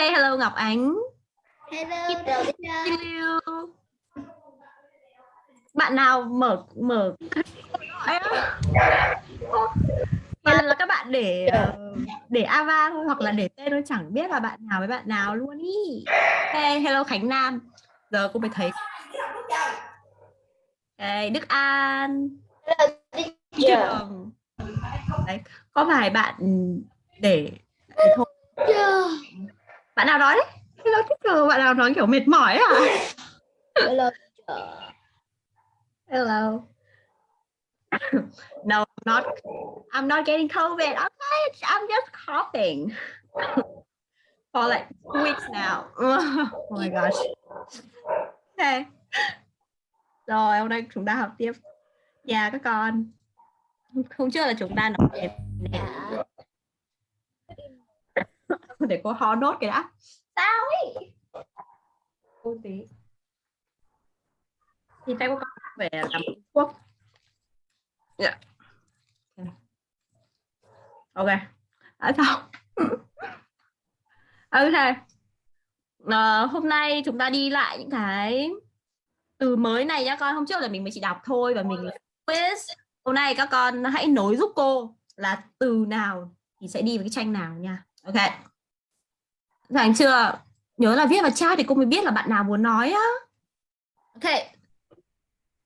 Okay, hello Ngọc Ánh. Hello. Hello. Bạn nào mở mở Toàn là các bạn để ờ, để ava thôi hoặc là để tên thôi chẳng biết là bạn nào với bạn nào luôn ý. Hey, hello Khánh Nam. Giờ cô mới thấy. Hey, Đức An. Hello, teacher. Trường. Đấy, có vài bạn để, để thôi. Bạn nào nói đấy? Hello teacher, bạn nào nói kiểu mệt mỏi à? Hello. Hello. no, not. I'm not getting COVID. Okay, I'm just coughing for like two weeks now. oh my gosh. Okay. Rồi, hôm nay chúng ta học tiếp. Dạ các con. Hôm trước là chúng ta nói về để cô ho nốt cái đã. Sao ấy? Cô tí. Thì tay của con về làm thuốc. Dạ. Ok. Đã xong. ok. Ờ, hôm nay chúng ta đi lại những cái từ mới này nhá con. Hôm trước là mình mới chỉ đọc thôi và mình quiz. Hôm nay các con hãy nối giúp cô là từ nào thì sẽ đi với cái tranh nào nha. Ok. Rảnh chưa? Nhớ là viết vào chat thì cô mới biết là bạn nào muốn nói á. Ok.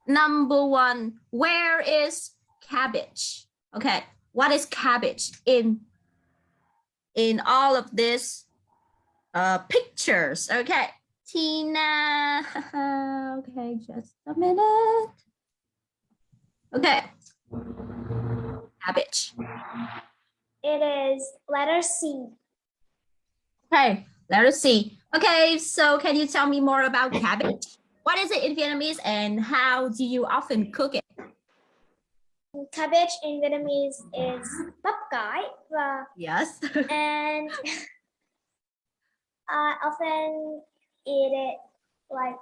Number one, where is cabbage? Okay, what is cabbage in in all of this uh, pictures? Okay, Tina. okay, just a minute. Okay, cabbage. It is letter C. Okay, let us see. Okay, so can you tell me more about cabbage? What is it in Vietnamese and how do you often cook it? Cabbage in Vietnamese is bắp cải Yes. and I often eat it like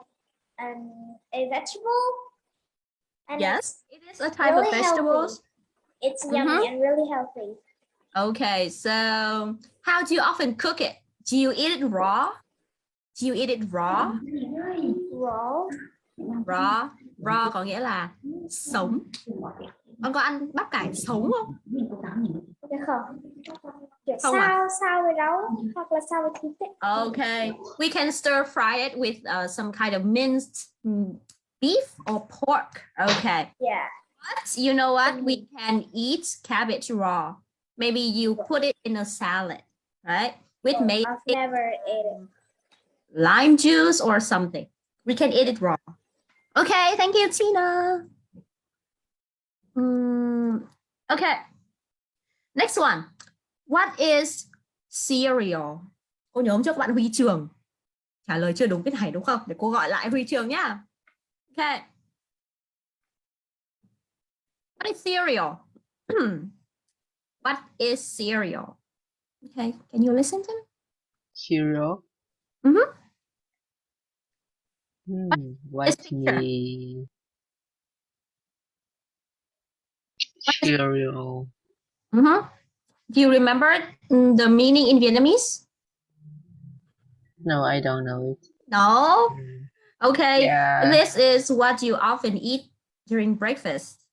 um, a vegetable. And yes, it is a type of really vegetables. healthy. It's yummy Mhm. and really healthy. Okay, so how do you often cook it? Do you eat it raw? Do you eat it raw? Raw. Raw, raw có nghĩa là sống. Ông có ăn bắp cải sống không? Không? Không à? sao sao với rau hoặc là sao với thịt ấy. Okay, we can stir fry it with uh, some kind of minced beef or pork. Okay, Yeah. but you know what? We can eat cabbage raw. Maybe you put it in a salad, right? With maybe I've never ate it. lime juice or something. We can eat it raw. Okay, thank you, Tina. Mm, okay, next one. What is cereal? Cô nhớ hôm trước bạn Huy Trường trả lời chưa đúng cái này đúng không? Để cô gọi lại Huy Trường nhá. Okay. What is cereal? What is cereal? Okay, can you listen to me? Cereal. Mhm. Hmm, what picture? the cereal? Mhm. Do you remember mm, the meaning in Vietnamese? No, I don't know it. No. Hmm, Okay. Yeah. This is what you often eat during breakfast.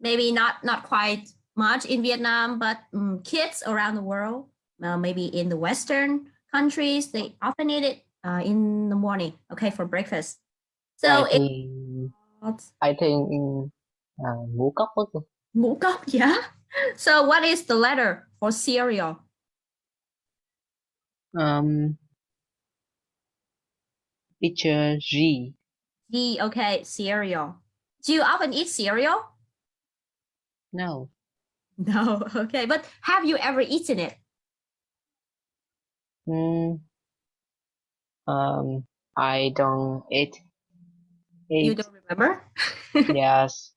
Maybe not not quite much in Vietnam, but mm, kids around the world, uh, maybe in the Western countries, they often eat it uh, in the morning. Okay, for breakfast. So I it's think I think in uh, ngũ cốc cô. ngũ cốc, yeah. So what is the letter for cereal? Um, teacher G. D. Okay, cereal. Do you often eat cereal? No. No. Okay, but have you ever eaten it? Hmm. Um, I don't eat. You don't remember? yes.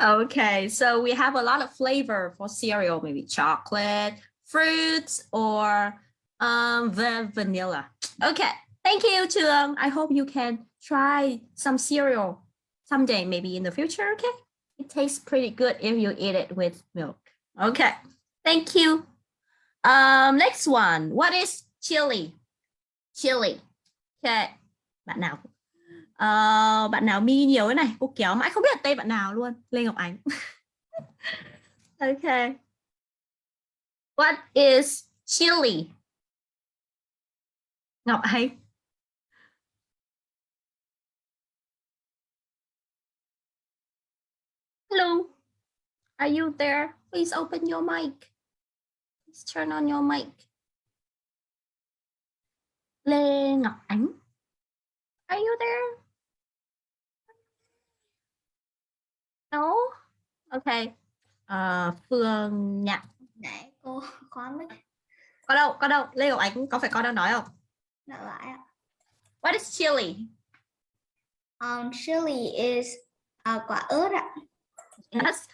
okay, so we have a lot of flavor for cereal, maybe chocolate, fruits, or um, the vanilla. Okay, thank you, Chuang. I hope you can try some cereal someday, maybe in the future. Okay, it tastes pretty good if you eat it with milk. Okay, thank you. Um, next one. What is chili? Chili. Okay, bạn nào? Uh, bạn nào mi nhiều cái này? Cô kéo mãi không biết là tên bạn nào luôn. Lê ngọc ánh. Okay. what is chili? Ngọc ánh. Hello are you there please open your mic please turn on your mic lê ngọc ánh are you there No. Ok. Ờ, Phương Nhạn. Để cô khóa mic Có đâu? Có đâu? Lê Ngọc Ánh có phải con đang nói không? lại lại ạ. What is chili? Um, chili is uh, quả ớt ạ. Yes.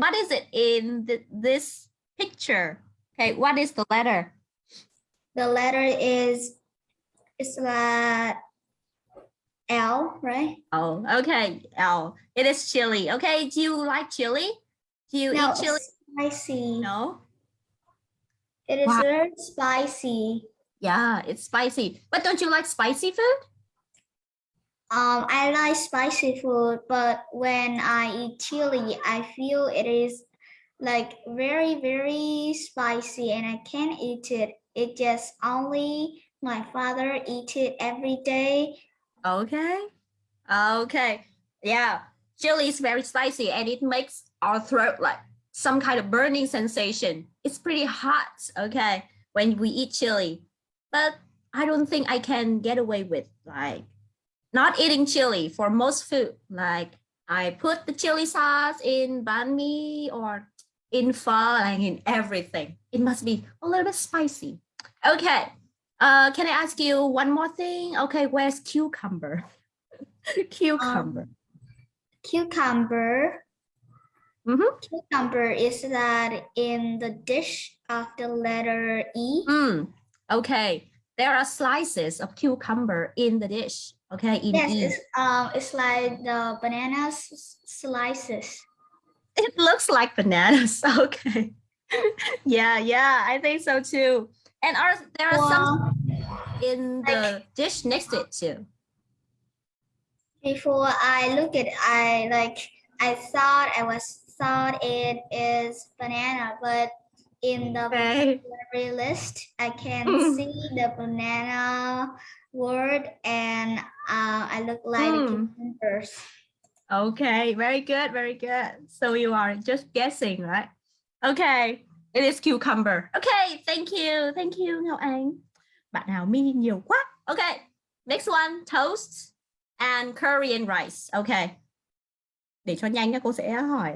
What is it in th this picture? Okay, what is the letter? The letter is it's là L, right? Oh, okay. L. it is chili. Okay, do you like chili? Do you no, eat chili? it's spicy. No. It is Wow. very spicy. Yeah, it's spicy. But don't you like spicy food? Um, I like spicy food, but when I eat chili, I feel it is like very, very spicy and I can't eat it. It just only my father eat it every day. Okay. Okay. Yeah. Chili is very spicy and it makes our throat like some kind of burning sensation. It's pretty hot, okay, when we eat chili. But I don't think I can get away with like not eating chili for most food. Like I put the chili sauce in banh mi or in pho, like in everything. It must be a little bit spicy. Okay. Uh, can I ask you one more thing? Okay, where's cucumber? cucumber. Cucumber. Mhm. Cucumber is that in the dish of the letter E. Mm, okay, there are slices of cucumber in the dish. Okay, in Yes, E. it's um, it's like the banana slices. It looks like bananas. Okay. yeah, yeah, I think so too. And are there are some in the dish next to it too. before I look at, I like I thought I was thought it is banana, but in the Okay. list, I can see the banana word, and uh, I look like Mm. cucumbers. Okay, very good, very good. So you are just guessing, right? Okay, it is cucumber. Okay, thank you, thank you, Ngọc Anh. Bạn nào mi nhiều quá. Okay, next one, toast and and rice. Okay. Để cho nhanh các cô sẽ hỏi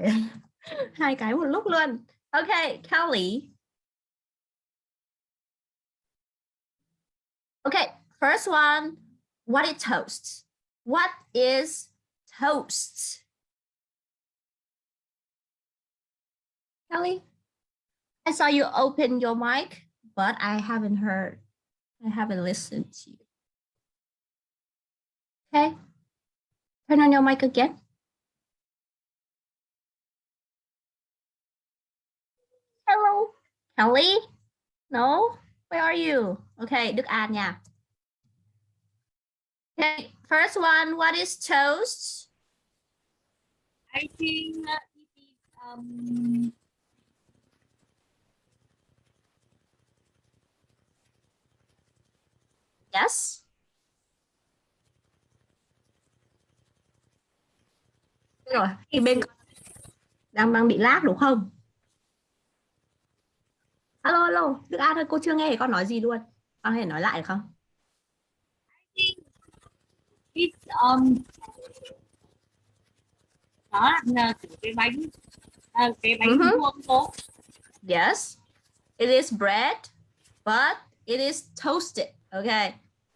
hai cái một lúc luôn. Okay, Kelly. Okay, first one, what is toast? What is toast? Kelly, I saw you open your mic, but I haven't heard, I haven't listened to you. Okay, turn on your mic again. Hello, Kelly? No, where are you? Okay, Đức An nha. Okay, first one, what is toast? I think uh, it is um Yes. Rồi, thì bên đang đang bị lag đúng không? Alo alo, Đức An ơi, cô chưa nghe con nói gì luôn. Con có thể nói lại được không? It's um đó là cái bánh à, cái bánh Ừ hứ. vuông cô Yes. It is bread, but it is toasted. Okay.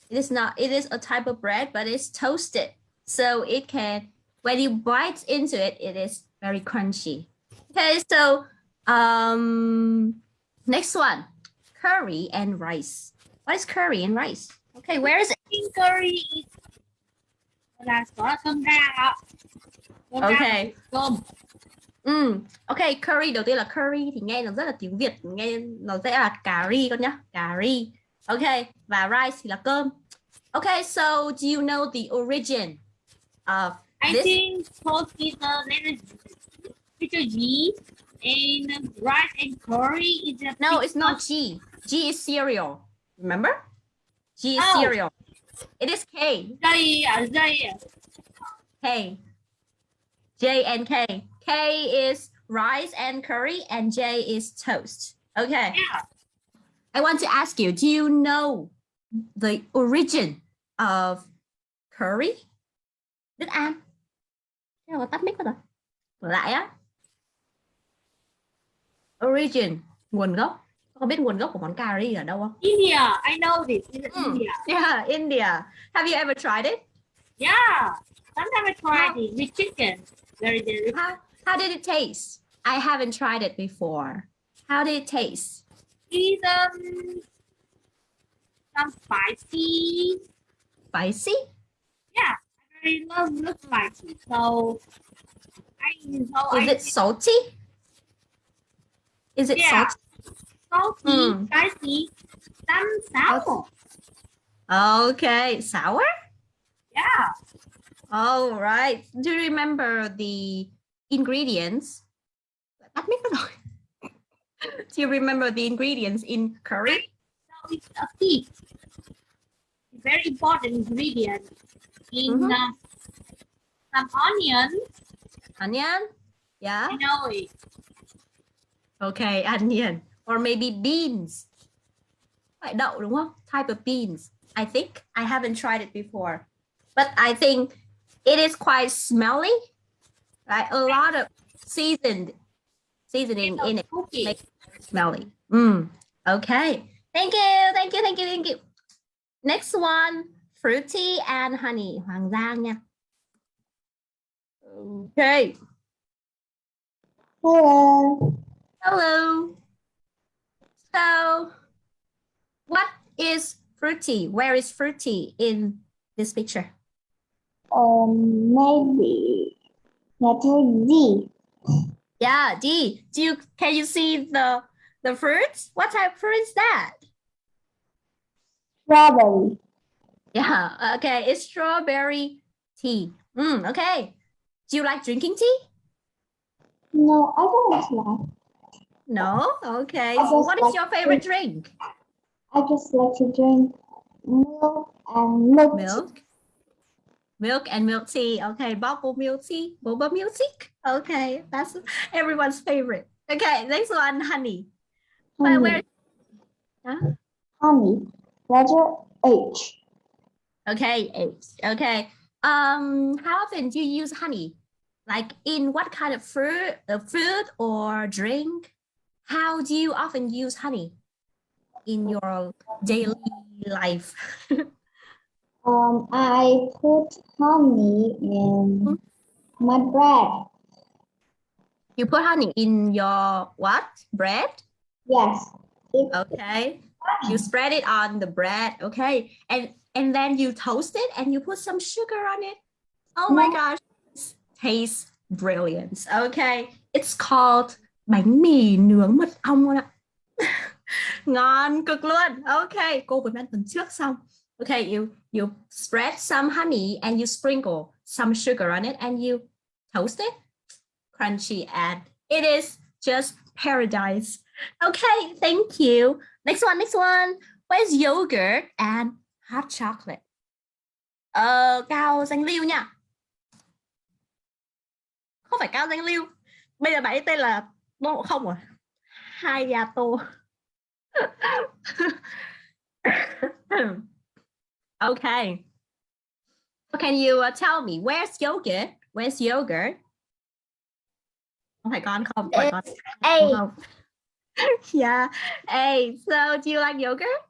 It is not, it is a type of bread, but it's toasted. So it can, when you bite into it, it is very crunchy. Okay, so um next one. Curry and rice. What is curry and rice? Okay, where is it? Curry is là có cơm rang ạ Okay. cơm Ừ. Ok, curry đầu tiên là curry thì nghe nó rất là tiếng Việt, nghe nó sẽ là cà ri con nhá, cà ri. Okay, và rice thì là cơm. Okay, so do you know the origin of I This- think toast is letter letter G and rice and curry is a No, it's not G. G is cereal. Remember? G is Oh. cereal. It is K. Dây à dây à. K. J and K. K is rice and curry, and J is toast. Okay. Yeah. I want to ask you, do you know the origin of curry? Đức An. Thế là tắt mic rồi. Lại á. Origin, nguồn gốc. Có biết nguồn gốc của món cà ri ở đâu không? India, I know this. It's Mm. India. Yeah, India. Have you ever tried it? Yeah. Sometimes I try it with chicken. Very delicious. How, how did it taste? I haven't tried it before. How did it taste? It's um some spicy. Spicy? Yeah, I very love love spicy. So I so Is I it salty? Is it Yeah. salty? Salty, Mm. spicy, some sour. Okay, sour? Yeah. All right. Do you remember the ingredients? Mic mất rồi. Do you remember the ingredients in curry? So it's a pig. Very important ingredient in Mhm. uh, some onion. Onion? Yeah. I know it. Okay, onion. Or maybe beans. Phải đậu đúng không? Type of beans. I think I haven't tried it before. But I think it is quite smelly. Right? A lot of seasoned seasoning in it. Cookie. Make it smelly. Mm. Okay. Thank you. Thank you. Thank you. Thank you. Next one, fruity and honey. Hoàng Giang nha. Okay. Hello. Hello. So, what is fruity? Where is fruity in this picture? Um, maybe letter D. Yeah, D. Do you can you see the the fruits? What type of fruit is that? Strawberry. Yeah. Okay, it's strawberry tea. Mm, okay. Do you like drinking tea? No, I don't like. No. Okay. What is like your favorite drink? I just like to drink milk and milk. Milk. Milk and milk tea. Okay, bubble milk tea, boba milk tea. Okay, that's everyone's favorite. Okay, next one, honey. Honey. where? Huh? Honey. Letter H. Okay, eight. Okay. Um, how often do you use honey? Like in what kind of fruit, uh, food or drink? How do you often use honey in your daily life? Um, I put honey in my bread. you put honey in your what? Bread? Yes. It, Okay. You spread it on the bread. Okay. And and then you toast it and you put some sugar on it. Oh my gosh. It tastes brilliant. Okay. It's called bánh mì nướng mật ong luôn ạ. Ngon cực luôn. ok Cô vừa ăn tuần trước xong. ok you you spread some honey and you sprinkle some sugar on it and you toast it. Crunchy and it is just paradise. Okay, thank you. Next one, next one. Where's yogurt and hot chocolate? Ờ, cao danh lưu nha. Không phải cao danh lưu. Bây giờ bạn ấy tên là Tôn Ngộ Không à? Hayato. okay. Can you uh, tell me where's yogurt? Where's yogurt? Không phải con không? Phải con A. không? yeah. Hey, so do you like yogurt?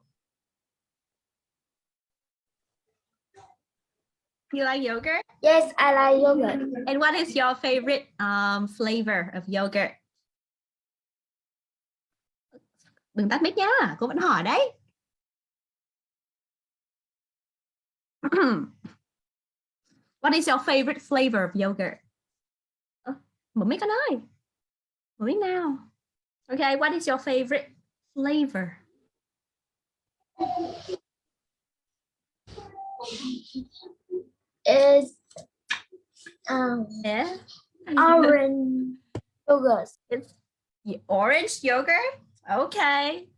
You like yogurt? Yes, I like yogurt. And what is your favorite um, flavor of yogurt? Đừng tắt mic nha, cô vẫn hỏi đấy. what is your favorite flavor of yogurt? Ơ, Mở mic con ơi. Mở mic nào. Okay, what is your favorite flavor? Is um Yeah. orange yogurt. It's orange yogurt. Okay.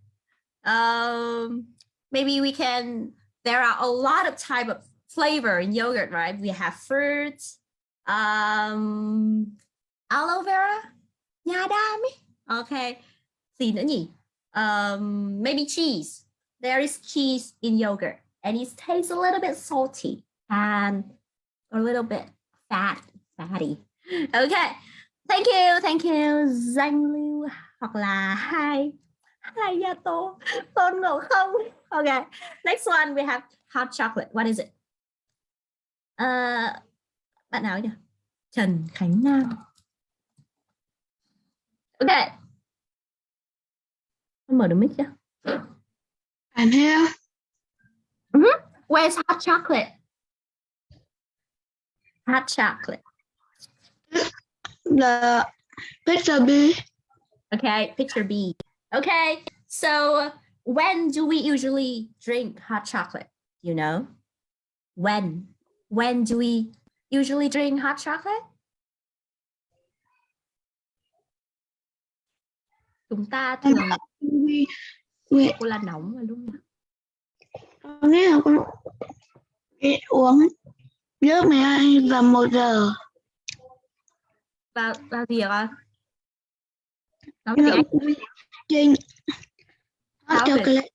Um, maybe we can. There are a lot of type of flavor in yogurt, right? We have fruits, um, aloe vera, nha. Okay. Um, maybe cheese. There is cheese in yogurt, and it tastes a little bit salty and a little bit fat, fatty. Okay. Thank you, thank you. Zhang lưu hoặc là hai hai gia tô tôn ngộ không. Okay. Next one we have hot chocolate. What is it? Uh, bạn nào nhỉ? Trần Khánh Nam. Okay. Mở được mic chưa? I'm here. Where's hot chocolate? Hot chocolate. The picture B. Okay, picture B. Okay, so when do we usually drink hot chocolate? You know, when? When do we usually drink hot chocolate? Chúng ta thường cô là nóng vào lúc nào? con nghĩ là con uống trước 12 và 1 giờ. Vào vào gì ạ? Nói. Drink hot chocolate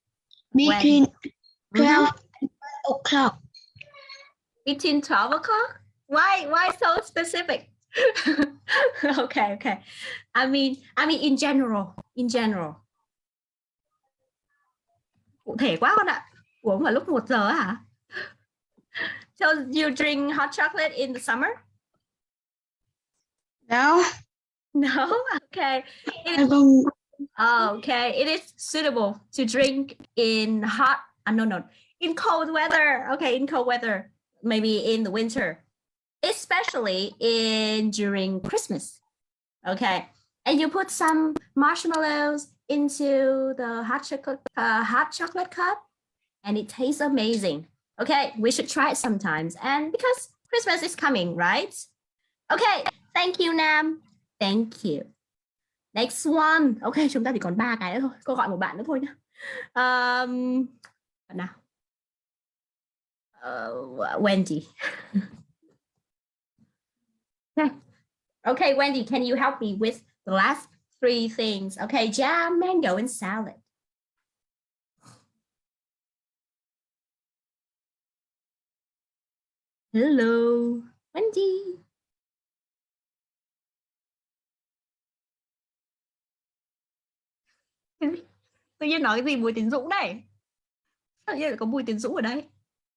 between. 12 o'clock. Between 12 o'clock? Why why so specific? okay, okay. I mean, I mean in general, in general. Cụ thể quá con ạ. Uống vào lúc 1 giờ hả? So you drink hot chocolate in the summer? No, No. Okay. I. Oh, okay. It is suitable to drink in hot, uh, no, no, in cold weather. Okay, in cold weather, maybe in the winter, especially in during Christmas. Okay, and you put some marshmallows into the hot chocolate, uh, hot chocolate cup, and it tastes amazing. Okay, we should try it sometimes. And because Christmas is coming, right? Okay, thank you, Nam. Thank you. Next one. Ok, chúng ta chỉ còn ba cái nữa thôi. Cô gọi một bạn nữa thôi nhá. Um, bạn nào? Uh, Wendy. okay. Okay, Wendy, can you help me with the last three things? Okay, jam, mango, and salad. Hello, Wendy. Tự nhiên nói cái gì Bùi Tiến Dũng này? Tự nhiên có Bùi Tiến Dũng ở đây?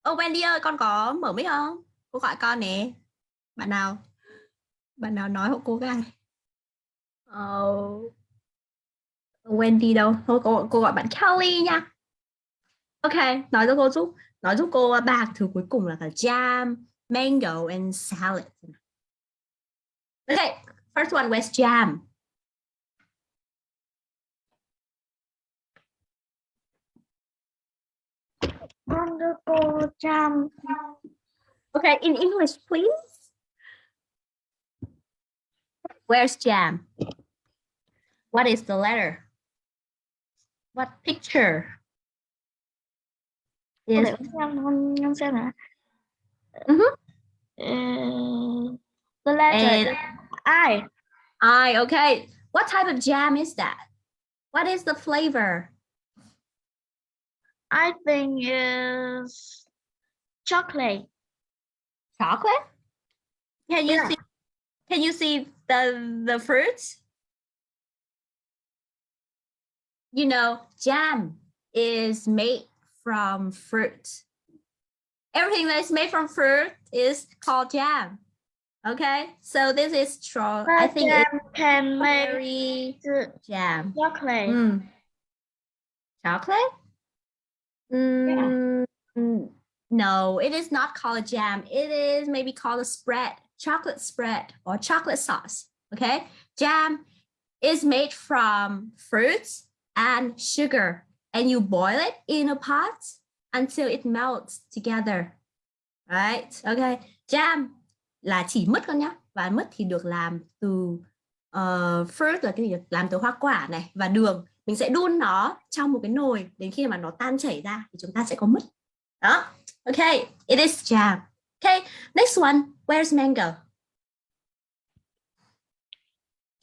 Ô Wendy ơi con có mở mic không? Cô gọi con nè. Bạn nào? Bạn nào nói hộ cô cái oh. Ờ, Wendy đâu? Thôi cô, cô gọi bạn Kelly nha. Ok nói cho cô giúp nói giúp cô ba thứ cuối cùng là cả jam mango and salad. OK first one was jam. Wonderful jam. Okay, in English, please. Where's jam? What is the letter? What picture? Is Để xem con con xem nào. Mhm. Uh, the letter And- is I. I okay. What type of jam is that? What is the flavor? I think is chocolate. Chocolate? Can you Yeah. see can you see the the fruits? You know, jam is made from fruit. Everything that is made from fruit is called jam. Okay, so this is true. I think it's jam can make jam. chocolate. Mm. Chocolate? Mm, No, it is not called a jam. It is maybe called a spread, chocolate spread or chocolate sauce. Okay, jam is made from fruits and sugar and you boil it in a pot until it melts together. Right? Okay. Jam là chỉ mứt con nhá. Và mứt thì được làm từ uh, fruit là cái gì? Làm từ hoa quả này và đường. Mình sẽ đun nó trong một cái nồi đến khi mà nó tan chảy ra thì chúng ta sẽ có mứt. Đó. Okay, it is jam. Okay, next one. Where's mango?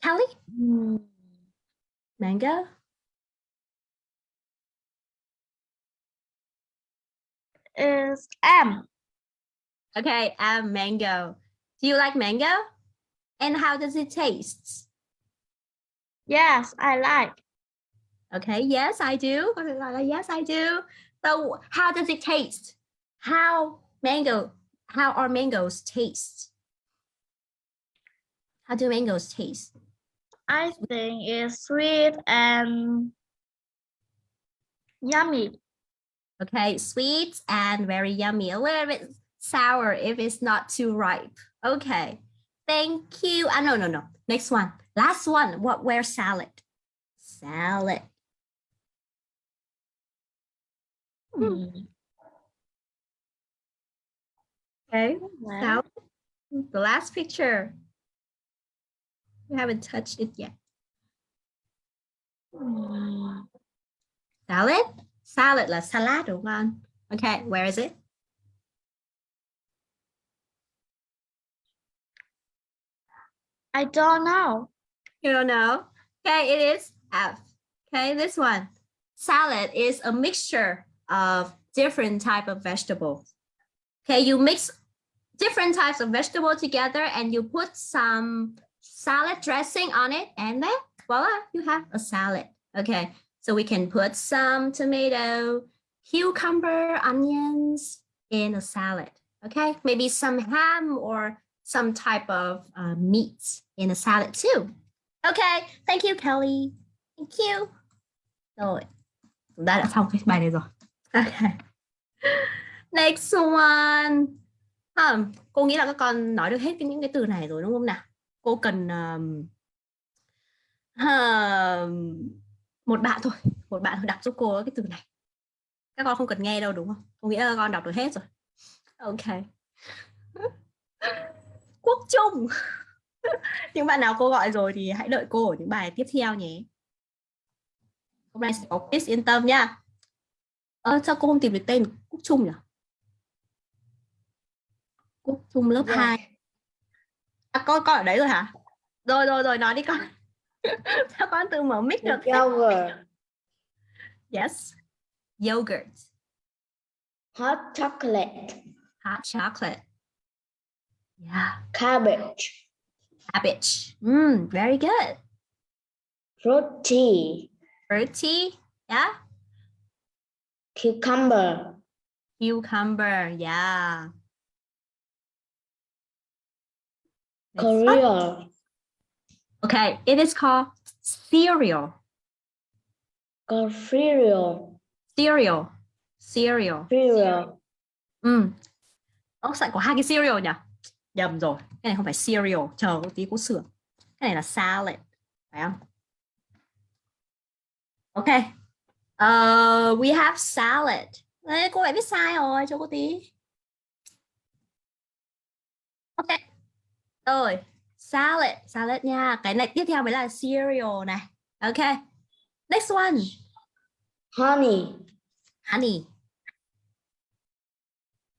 Kelly? Mango? Is am. Okay, um, mango. Do you like mango? And how does it taste? Yes, I like. Okay, yes, I do. Có thể gọi là Yes, I do. So, how does it taste? How mango? How are mangoes taste? How do mangoes taste? I think it's sweet and yummy. Okay, sweet and very yummy. A little bit sour if it's not too ripe. Okay, thank you. Ah, no, no, no. Next one. Last one. What? Where salad? Salad. Hmm. Okay, salad. The last picture. We haven't touched it yet. Salad? Salad là salad đúng không? Okay, where is it? I don't know. You don't know? Okay, it is F. Okay, this one. Salad is a mixture of different type of vegetables. Okay, you mix different types of vegetable together and you put some salad dressing on it and then voila, you have a salad. Okay, so we can put some tomato, cucumber, onions in a salad. Okay, maybe some ham or some type of uh, meat in a salad too. Okay, thank you, Kelly. Thank you. Rồi, chúng ta. Okay. Next one. À, cô nghĩ là các con nói được hết cái- những cái từ này rồi đúng không nào? Cô cần um, um, một bạn thôi, một bạn đọc giúp cô cái từ này. Các con không cần nghe đâu đúng không? Cô nghĩ là các con đọc được hết rồi. Ok. Quốc Trung. những bạn nào cô gọi rồi thì hãy đợi cô ở những bài tiếp theo nhé. Hôm nay sẽ có quiz yên tâm nha. Ờ, sao cô không tìm được tên Quốc Trung nhỉ? Quốc Trung lớp 2. À, con con ở đấy rồi hả? Rồi rồi rồi nói đi con. sao con tự mở mic được? Yogurt, Yes. Yogurt. hot chocolate, Hot chocolate. Yeah. cabbage, Cabbage. Mm, very good. roti, Fruity. Yeah. Cucumber, Cucumber. Yeah. Cereal, Okay, it is called cereal. cereal, Cereal. Cereal. cereal, Ừ. Sao lại có hai cái cereal nhỉ? Nhầm rồi. Cái này không phải cereal. Chờ một tí cô sửa. Cái này là salad. Phải không? Ok. Uh, we have salad. Đấy, cô lại viết sai rồi. Cho cô tí. Ok. Rồi. Salad. Salad nha. Cái này tiếp theo mới là cereal này. Ok. Next one. honey, Honey.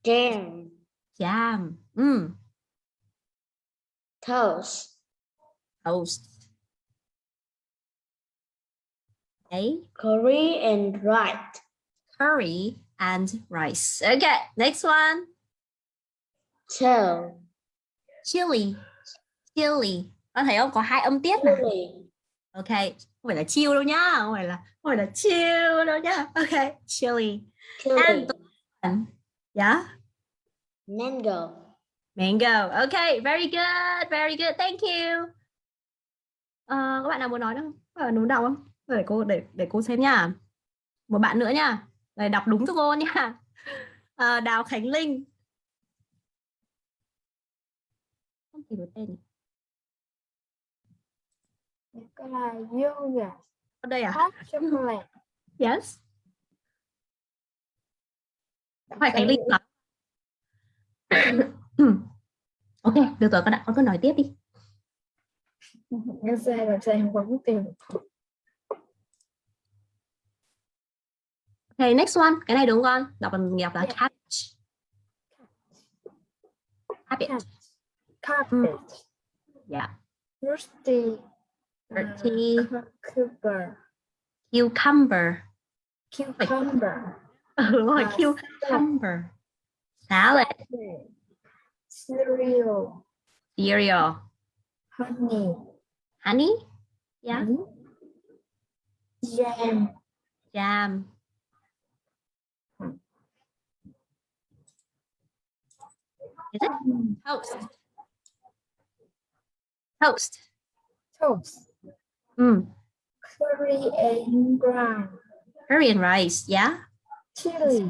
jam, Jam. Mm. toast, Toast. Okay. curry and rice, curry and rice. Okay, next one. chill, Chili. Chili. Con thấy không? Có hai âm tiết mà. chili, Ok, không phải là chill đâu nhá. Không phải là không phải là chill đâu nhá. Ok, chili. chili, And yeah, mango, mango. Okay, very good, very good. Thank you. Ờ, các bạn nào muốn nói không? Các bạn muốn đọc không? Để cô để để cô xem nha. Một bạn nữa nha. Để đọc đúng cho cô nha. Ờ, Đào Khánh Linh. Không tìm được tên. Cái là yogurt, Ở đây à? hot chocolate, Yes. phải Khánh Linh nói ok được rồi con đã con cứ nói tiếp đi em sai rồi sai em không có tìm ok next one. Cái này đúng không con. Đọc bằng nghiệp là catch cabbage. Carpet yeah. Rusty Dirty. Uh, cucumber. Cucumber. Cucumber. Ừ, đúng rồi À, cucumber. Salad. Cereal. Cereal. Honey. Honey? Yeah. Jam. Jam is it? Toast. Toast. Toast. Mm. curry and brown curry and rice yeah. Chili.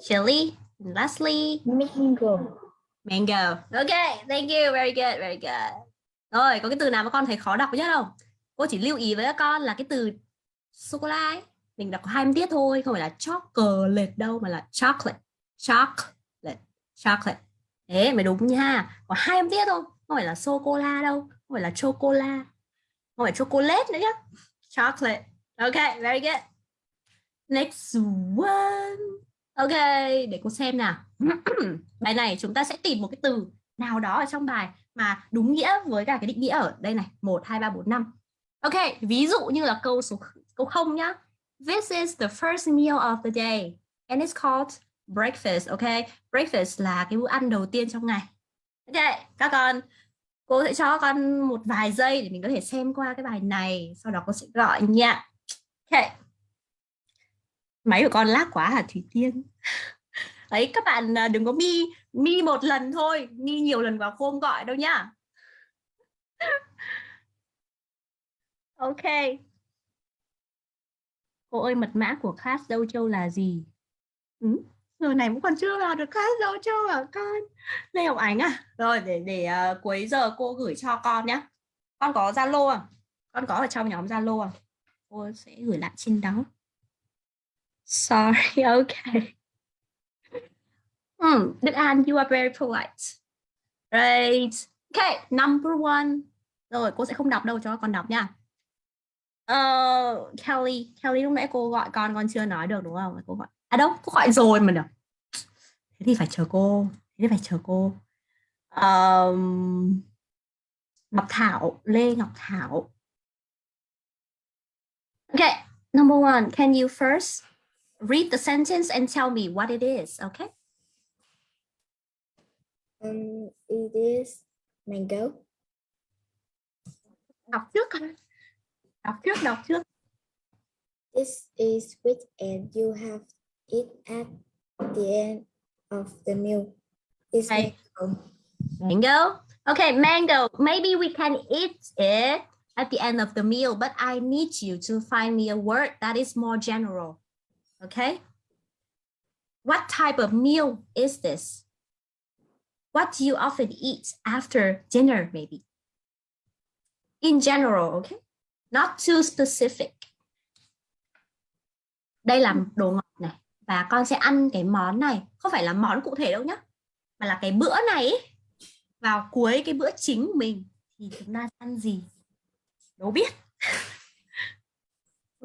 Chili. And lastly mango. mango. Okay thank you. Very good very good. Rồi có cái từ nào mà con thấy khó đọc nhất không? Cô chỉ lưu ý với các con là cái từ sô cô la ấy. Mình đọc có hai âm tiết thôi không phải là chocolate đâu mà là chocolate. Chocolate. Chocolate thế mới đúng nha. Có hai âm tiết thôi. Không phải là sô cô la đâu. Không phải là chocola. Không phải chocolate nữa nhá. Chocolate. Okay very good. Next one. Ok, để cô xem nào. Bài này chúng ta sẽ tìm một cái từ nào đó ở trong bài mà đúng nghĩa với cả cái định nghĩa ở đây này. Một, hai, ba, bốn, năm. Ok, ví dụ như là câu số câu không nhá. This is the first meal of the day and it's called breakfast, ok? Breakfast là cái bữa ăn đầu tiên trong ngày. Ok, các con, cô sẽ cho con một vài giây để mình có thể xem qua cái bài này, sau đó cô sẽ gọi nha. Ok. Máy của con lag quá hả, thủy tiên? Đấy các bạn à, đừng có mi mi một lần thôi, mi nhiều lần vào không gọi đâu nhá. Ok. Cô ơi, mật mã của class Dâu châu là gì? Ừ? Giờ này cũng còn chưa vào được class dấu cho à con lê ngọc ánh à rồi để để uh, cuối giờ cô gửi cho con nhé. con có zalo à con có ở trong nhóm zalo à cô sẽ gửi lại trên đó sorry okay Hmm, Đức An, you are very polite. Right. Okay, number one. Rồi, cô sẽ không đọc đâu cho con đọc nha. Uh, Kelly, Kelly lúc nãy cô gọi con, con chưa nói được đúng không? Cô gọi. À đâu, cô gọi rồi mà được. Thế thì phải chờ cô. Thế thì phải chờ cô. Um, Ngọc Thảo, Lê Ngọc Thảo. Okay, number one, can you first read the sentence and tell me what it is, okay? Um, it is mango. đọc trước đọc trước đọc trước This is sweet and you have it at the end of the meal. It's Right. mango. mango? Okay mango. Maybe we can eat it at the end of the meal but i need you to find me a word that is more general okay? What type of meal is this? What do you often eat after dinner maybe? In general okay? Not too specific. Đây là đồ ngọt này và con sẽ ăn cái món này. Không phải là món cụ thể đâu nhá mà là cái bữa này vào cuối cái bữa chính của mình thì chúng ta ăn gì? Đố biết.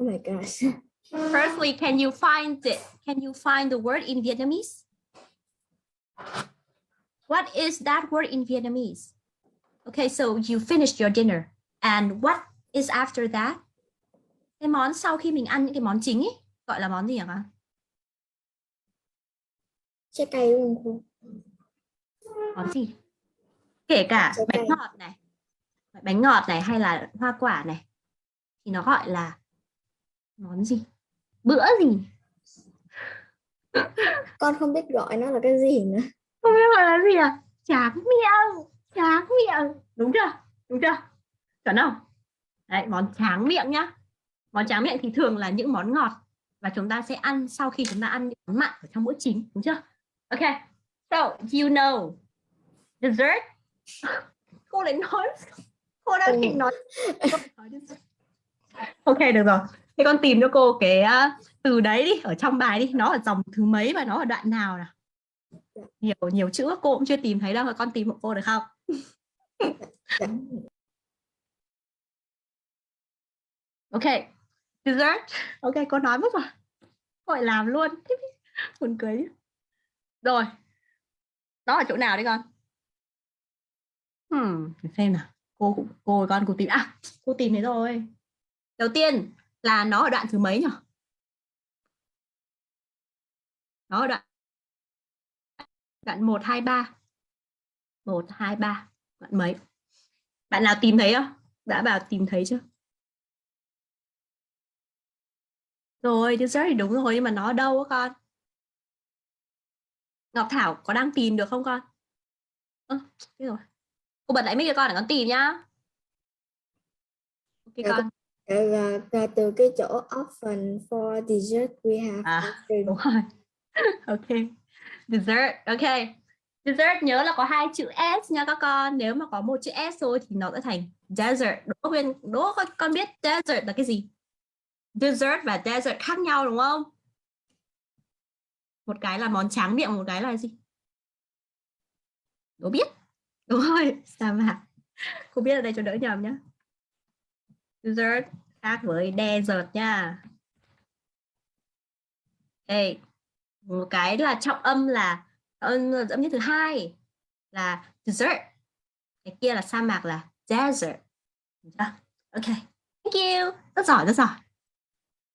Oh my gosh. firstly can you find it can you find the word in Vietnamese? What is that word in Vietnamese? Okay so you finished your dinner. And what is after that? Cái món sau khi mình ăn những cái món chính ấy gọi là món gì hả con Trái cây đúng không? cô? món gì? Kể cả Trái bánh cây. ngọt này bánh ngọt này hay là hoa quả này thì nó gọi là món gì? Bữa gì? Con không biết gọi nó là cái gì nữa. không biết gọi là gì à? Tráng miệng tráng miệng. Đúng chưa? Đúng chưa? Chuẩn không? Đấy món tráng miệng nhá. Món tráng miệng thì thường là những món ngọt và chúng ta sẽ ăn sau khi chúng ta ăn những món mặn ở trong bữa chính đúng chưa ok so you know dessert cô lại nói cô đang Ừ. định nói ok được rồi Thế con tìm cho cô cái à, từ đấy đi, ở trong bài đi, nó ở dòng thứ mấy và nó ở đoạn nào nào? Nhiều nhiều chữ cô cũng chưa tìm thấy đâu, con tìm hộ cô được không? Ok, dessert. Ok, cô nói mất rồi. Cô lại làm luôn. Buồn cười chứ. Rồi. Đó ở chỗ nào đấy con? Hmm, để xem nào. Cô cũng cô con cô tìm à, cô tìm thấy rồi. Đầu tiên là nó ở đoạn thứ mấy nhỉ? Nó ở đoạn đoạn 1 2 3. 1 2 3. Đoạn mấy? Bạn nào tìm thấy không? Đã bảo tìm thấy chưa? Rồi, dessert thì đúng rồi nhưng mà nó ở đâu á con? Ngọc Thảo có đang tìm được không con? Ơ, thế rồi. Cô bật lại mic cho con để con tìm nhá. Ok Dạ, con. Là, là từ cái chỗ often for dessert we have À. Đúng rồi. ok. Dessert. Ok. Dessert nhớ là có hai chữ S nha các con. Nếu mà có một chữ S thôi thì nó sẽ thành desert. Đỗ Huyên, Đỗ con, con biết desert là cái gì? Dessert và desert khác nhau đúng không? Một cái là món tráng miệng, một cái là gì? Đố biết. Đúng rồi, sa mạc. Cô biết ở đây cho đỡ nhầm nhá. Dessert khác với desert nha. Đây, một cái là trọng âm là âm, âm nhất thứ hai là dessert. Cái kia là sa mạc là desert. Ok, thank you. Rất giỏi, rất giỏi.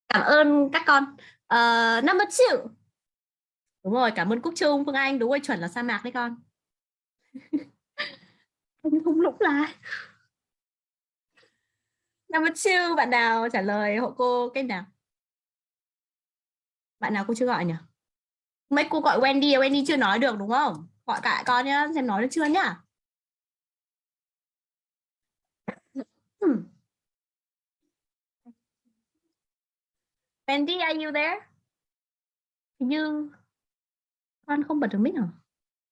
Cảm ơn các con. Uh, number two. Đúng rồi, cảm ơn Cúc Trung, Phương Anh. Đúng rồi, chuẩn là sa mạc đấy con. Không không lũng lại. Number two, bạn nào trả lời hộ cô cái nào? Bạn nào cô chưa gọi nhỉ? Mấy cô gọi Wendy, Wendy chưa nói được đúng không? Gọi cả con nhá, xem nói được chưa nhá. Hmm. Wendy, are you there? Hình như con không bật được mic hả?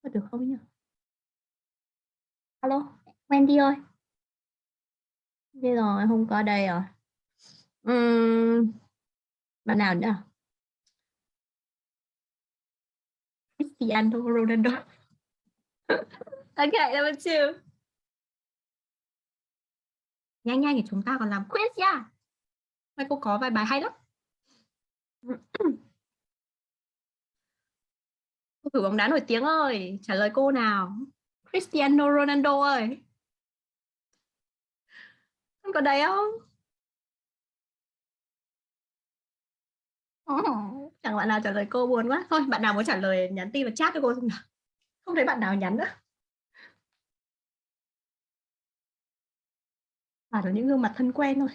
Bật được không nhỉ? Alo, Wendy ơi. Bây giờ không có đây rồi. Uhm, bạn nào nữa? Cristiano Ronaldo. okay, number two. Nhanh nhanh thì chúng ta còn làm quiz nha. Mai cô có vài bài hay lắm thủ thử bóng đá nổi tiếng ơi, trả lời cô nào. Cristiano Ronaldo ơi. không có đấy không? Oh, chẳng bạn nào trả lời cô buồn quá. Thôi, bạn nào muốn trả lời nhắn tin và chat cho cô xem nào. Không thấy bạn nào nhắn nữa. À, là những gương mặt thân quen thôi.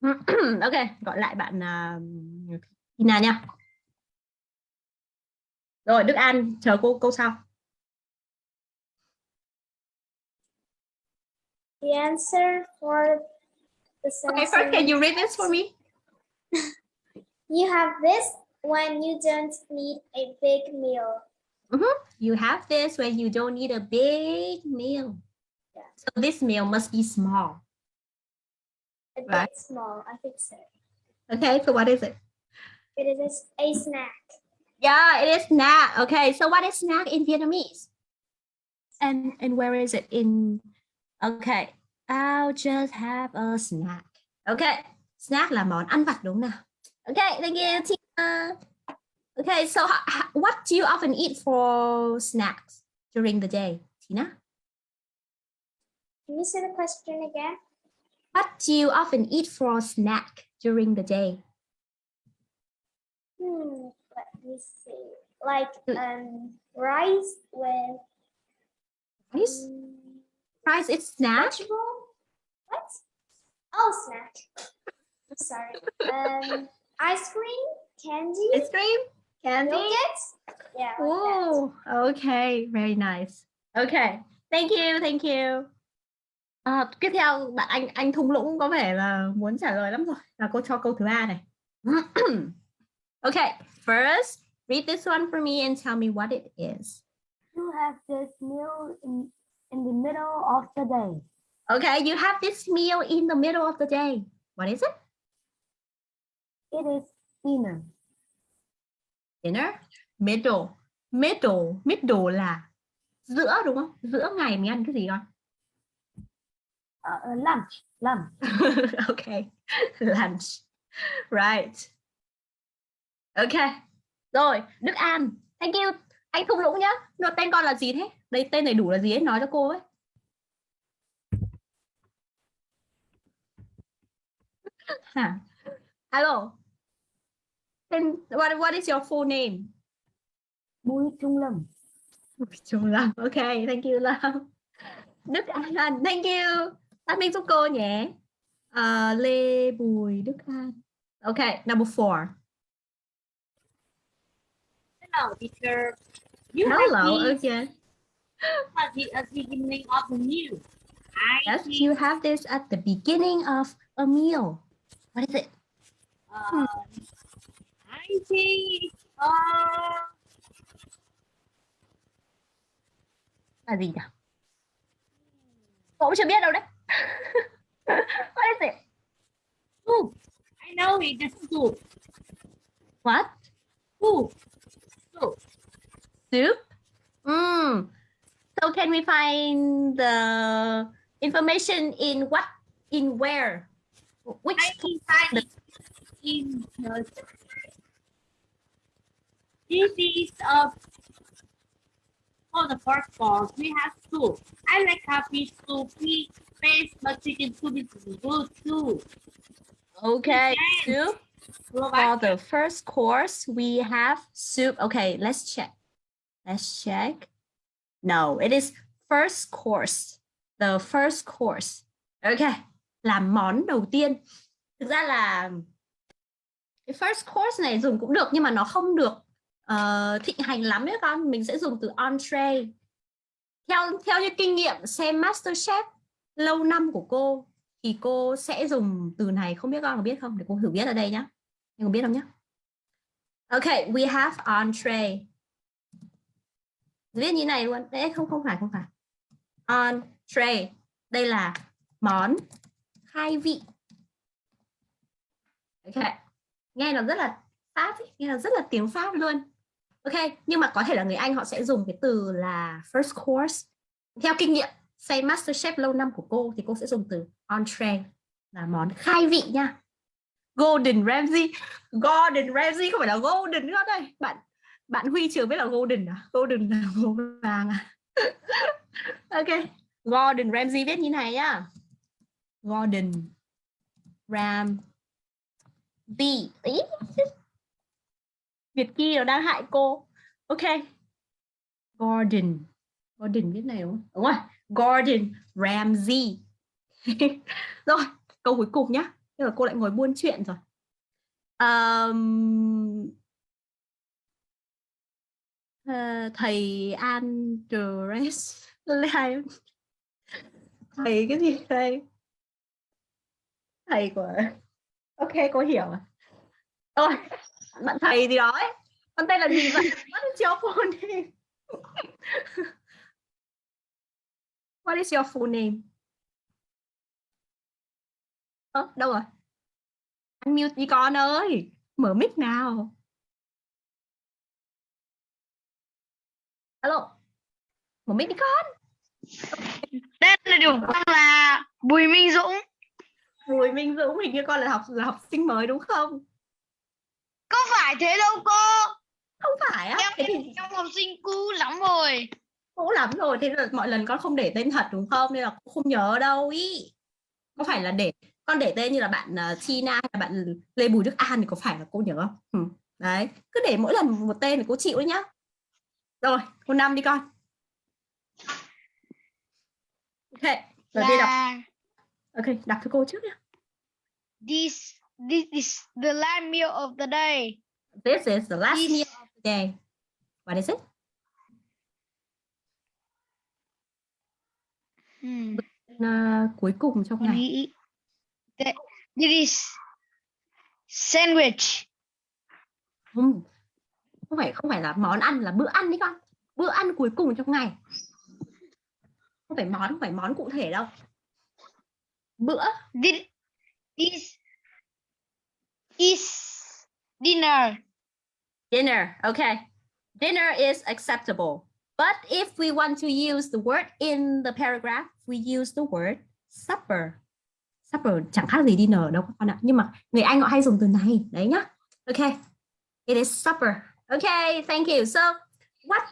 ok, gọi lại bạn à, uh, Tina nha. Rồi, Đức An, chờ cô câu sau. The answer for the Okay, sentence first, can you read this for me? You have this when you don't need a big meal. You have this when you don't need a big meal. Yeah. So this meal must be small. A bit Right. small, I think so. Okay, so what is it? It is a snack. Yeah, it is snack. Okay, so what is snack in Vietnamese? And and where is it in? Okay, I'll just have a snack. Okay, snack là món ăn vặt đúng nào? Okay, thank you, Tina. Okay, so ho- ho- what do you often eat for snacks during the day, Tina? Can you say the question again? What do you often eat for a snack during the day? Hmm, let me see. Like Mm. um rice with Rice? um, Rice is snack. vegetable. What? Oh, snack. I'm sorry. Um, ice cream, candy, Ice cream, candy. yogurt. Yeah. like. Oh, okay, very nice. Okay, thank you, thank you. À, tiếp theo bạn anh anh thung lũng có vẻ là muốn trả lời lắm rồi. Là cô cho câu thứ ba này. okay, first read this one for me and tell me what it is. You have this meal in, in the middle of the day. Okay, you have this meal in the middle of the day. What is it? it is dinner. dinner middle middle middle là giữa đúng không giữa ngày mình ăn cái gì con Uh, uh, lunch. Lunch. okay lunch right okay rồi Đức An thank you anh Thung Lũng nhá Nó tên con là gì thế đây tên đầy đủ là gì ấy nói cho cô ấy Hả? Hello. Then what what is your full name? Bùi Trung Lâm. Trung Lâm. Okay, thank you Lâm. Đức An, thank you. Phát minh giúp cô nhé. Ờ, Lê Bùi Đức An. Okay, number four. Hello, teacher. You Hello, have this at the, at the beginning of the meal. I Yes, think, you have this at the beginning of a meal. What is it? uh, I think, uh, Là gì nhỉ? Cô cũng chưa biết đâu đấy. What is it? soup. I know it is soup. What? Soup. Soup. Soup? Mm. So can we find the information in what? In where? Which? I can find it in the this is a for the first course we have soup. I like happy soup, fish, but chicken soup is good too. Okay, soup. For the first course, we have soup. Okay, let's check. Let's check. No, it is first course. The first course. Okay, làm món đầu tiên. Thực ra là cái first course này dùng cũng được nhưng mà nó không được uh, thịnh hành lắm ấy con. Mình sẽ dùng từ entree. Theo theo như kinh nghiệm xem MasterChef lâu năm của cô thì cô sẽ dùng từ này không biết con có biết không? Để cô thử viết ở đây nhá. Em có biết không nhá? Okay we have entree. Viết như này luôn. Đấy không không phải không phải. Entree. Đây là món khai vị. Ok. Nghe nó rất là pháp ấy, nghe nó rất là tiếng pháp luôn. Ok nhưng mà có thể là người anh họ sẽ dùng cái từ là first course. Theo kinh nghiệm say MasterChef lâu năm của cô thì cô sẽ dùng từ entree là món khai vị nha. Golden Ramsay, Golden Ramsay không phải là golden nữa đây. Bạn bạn Huy trường biết là golden à? Golden là màu vàng à? ok. Golden Ramsay viết như này nhá. Golden Ram B Ý. Việt Ki nó đang hại cô. Ok. Gordon. Gordon viết này đúng không? Đúng rồi. Gordon Ramsay. rồi, câu cuối cùng nhá. Thế là cô lại ngồi buôn chuyện rồi. Um, uh, thầy Andres Thầy cái gì đây? Thầy của Ok, cô hiểu rồi. Rồi, bạn thầy gì đó ấy. Con tên là gì vậy? What chiếu phone đi? What is your full name? Ơ, đâu rồi? Anh mute đi con ơi. Mở mic nào. Alo. Mở mic đi con. Tên là điều con là Bùi Minh Dũng. Bùi Minh Dũng hình như con là học là học sinh mới đúng không? Có phải thế đâu cô. Không phải á. Em thì em học sinh cũ lắm rồi. Cũ lắm rồi. Thế là mọi lần con không để tên thật đúng không? Nên là cũng không nhớ đâu ý. Có phải là để con để tên như là bạn uh, Tina hay là bạn Lê Bùi Đức An thì có phải là cô nhớ không? Ừ. Đấy, cứ để mỗi lần một tên thì cô chịu đấy nhá. Rồi, cô năm đi con. Ok, đầu tiên đọc. Ok, đọc cho cô trước nhá. this this is the last meal of the day. This is the last This- meal of the day. What is it? Hmm. Uh, cuối cùng trong Con ngày. that this is sandwich. Không, không phải không phải là món ăn là bữa ăn đấy con. Bữa ăn cuối cùng trong ngày. Không phải món, không phải món cụ thể đâu. Bữa This is is Dinner. Dinner. Okay. Dinner is acceptable. But if we want to use the word in the paragraph, we use the word supper. Supper chẳng khác gì dinner đâu các con ạ. Nhưng mà người Anh họ hay dùng từ này. Đấy nhá. Okay. It is supper. Okay, thank you. So, what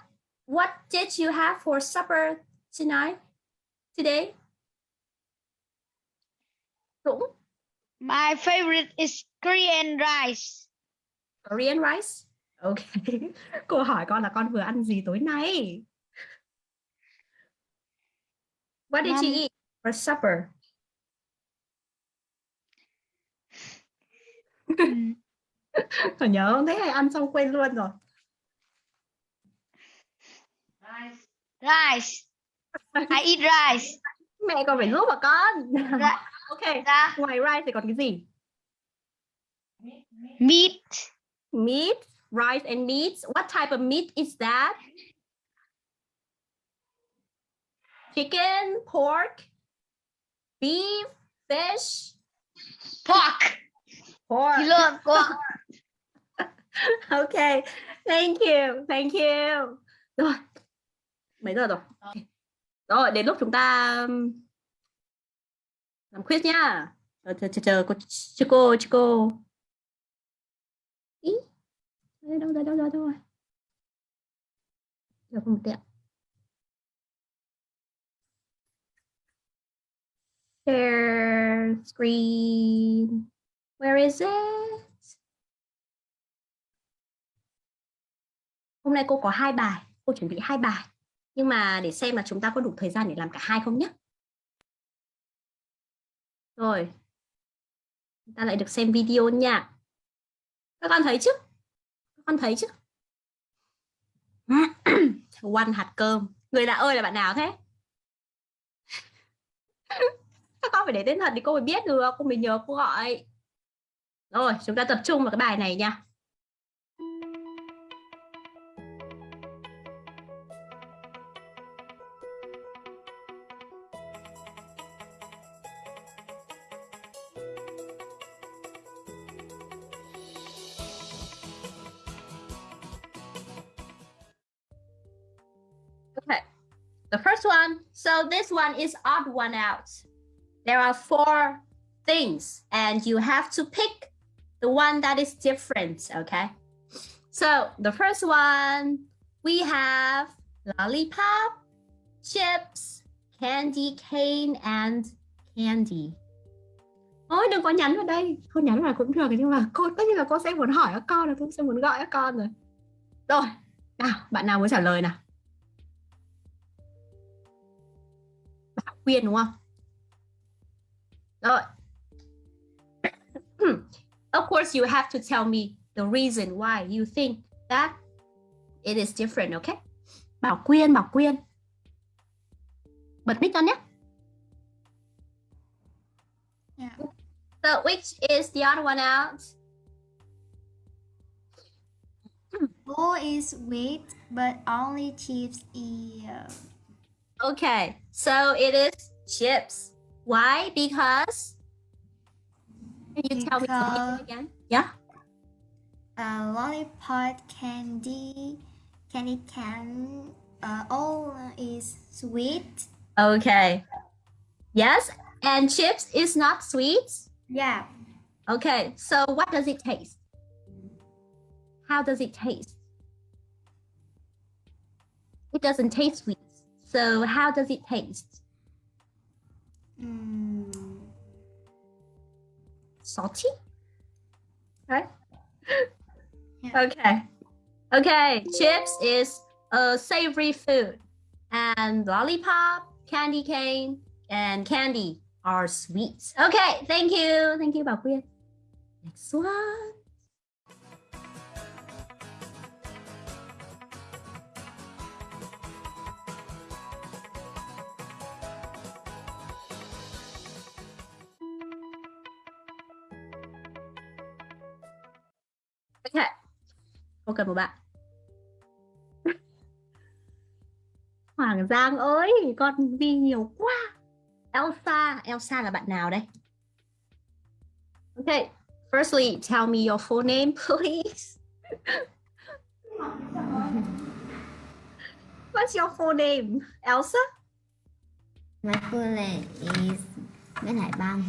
what did you have for supper tonight? Today? Dũng, My favorite is Korean rice. Korean rice? Okay. Cô hỏi con là con vừa ăn gì tối nay? What did you eat for supper? Còn nhớ không? Thế hay ăn xong quên luôn rồi. Rice. I eat rice. Mẹ còn phải giúp mà con. Ra- ok. Ra- Ngoài rice thì còn cái gì? Meat. Meat, rice and meat. What type of meat is that? Chicken, pork, beef, fish, Pork. pork. Thịt lợn. Pork. ok thank you thank you rồi mấy giờ rồi rồi đến lúc chúng ta um, làm quiz nhá chờ chờ chờ chờ cô chờ cô chờ cô đây, đâu rồi đâu rồi đâu rồi được một tẹo share screen where is it Hôm nay cô có hai bài, cô chuẩn bị hai bài. Nhưng mà để xem là chúng ta có đủ thời gian để làm cả hai không nhé. Rồi. Chúng ta lại được xem video nha. Các con thấy chứ? Con thấy chứ? quanh hạt cơm. Người lạ ơi là bạn nào thế? Các con phải để tên thật thì cô mới biết được, cô mới nhớ cô gọi. Rồi, chúng ta tập trung vào cái bài này nha. Next one is odd one out. There are four things and you have to pick the one that is different, okay? So the first one, we have lollipop, chips, candy cane and candy. Ôi đừng có nhắn vào đây Cô nhắn vào cũng được nhưng mà cô tất nhiên là cô sẽ muốn hỏi các con là cô sẽ muốn gọi các con rồi Rồi Nào bạn nào muốn trả lời nào Bảo đúng không Rồi Of course you have to tell me the reason why you think that it is different, okay? Bảo Quyên, Bảo Quyên Bật mic con nhé Yeah. So which is the other one out? Bowl is wheat, but only chips is Okay, so it is chips. Why? Because can you tell me Because- again? Yeah. uh, lollipop, candy, candy can, uh, all is sweet. Okay. Yes, and chips is not sweet. Yeah. Okay, so what does it taste? How does it taste? It doesn't taste sweet. So how does it taste? Mm, Salty? Right? Yeah. Okay. Okay, chips is a savory food. And lollipop, candy cane, and candy are sweets. Okay, thank you. Thank you, Quyên. Next one. Cần một bạn. Hoàng Giang ơi, con vi nhiều quá. Elsa, Elsa là bạn nào đây? Okay, Firstly, tell me your full name, please. What's your full name, Elsa? My full name is Nguyễn Hải Bang.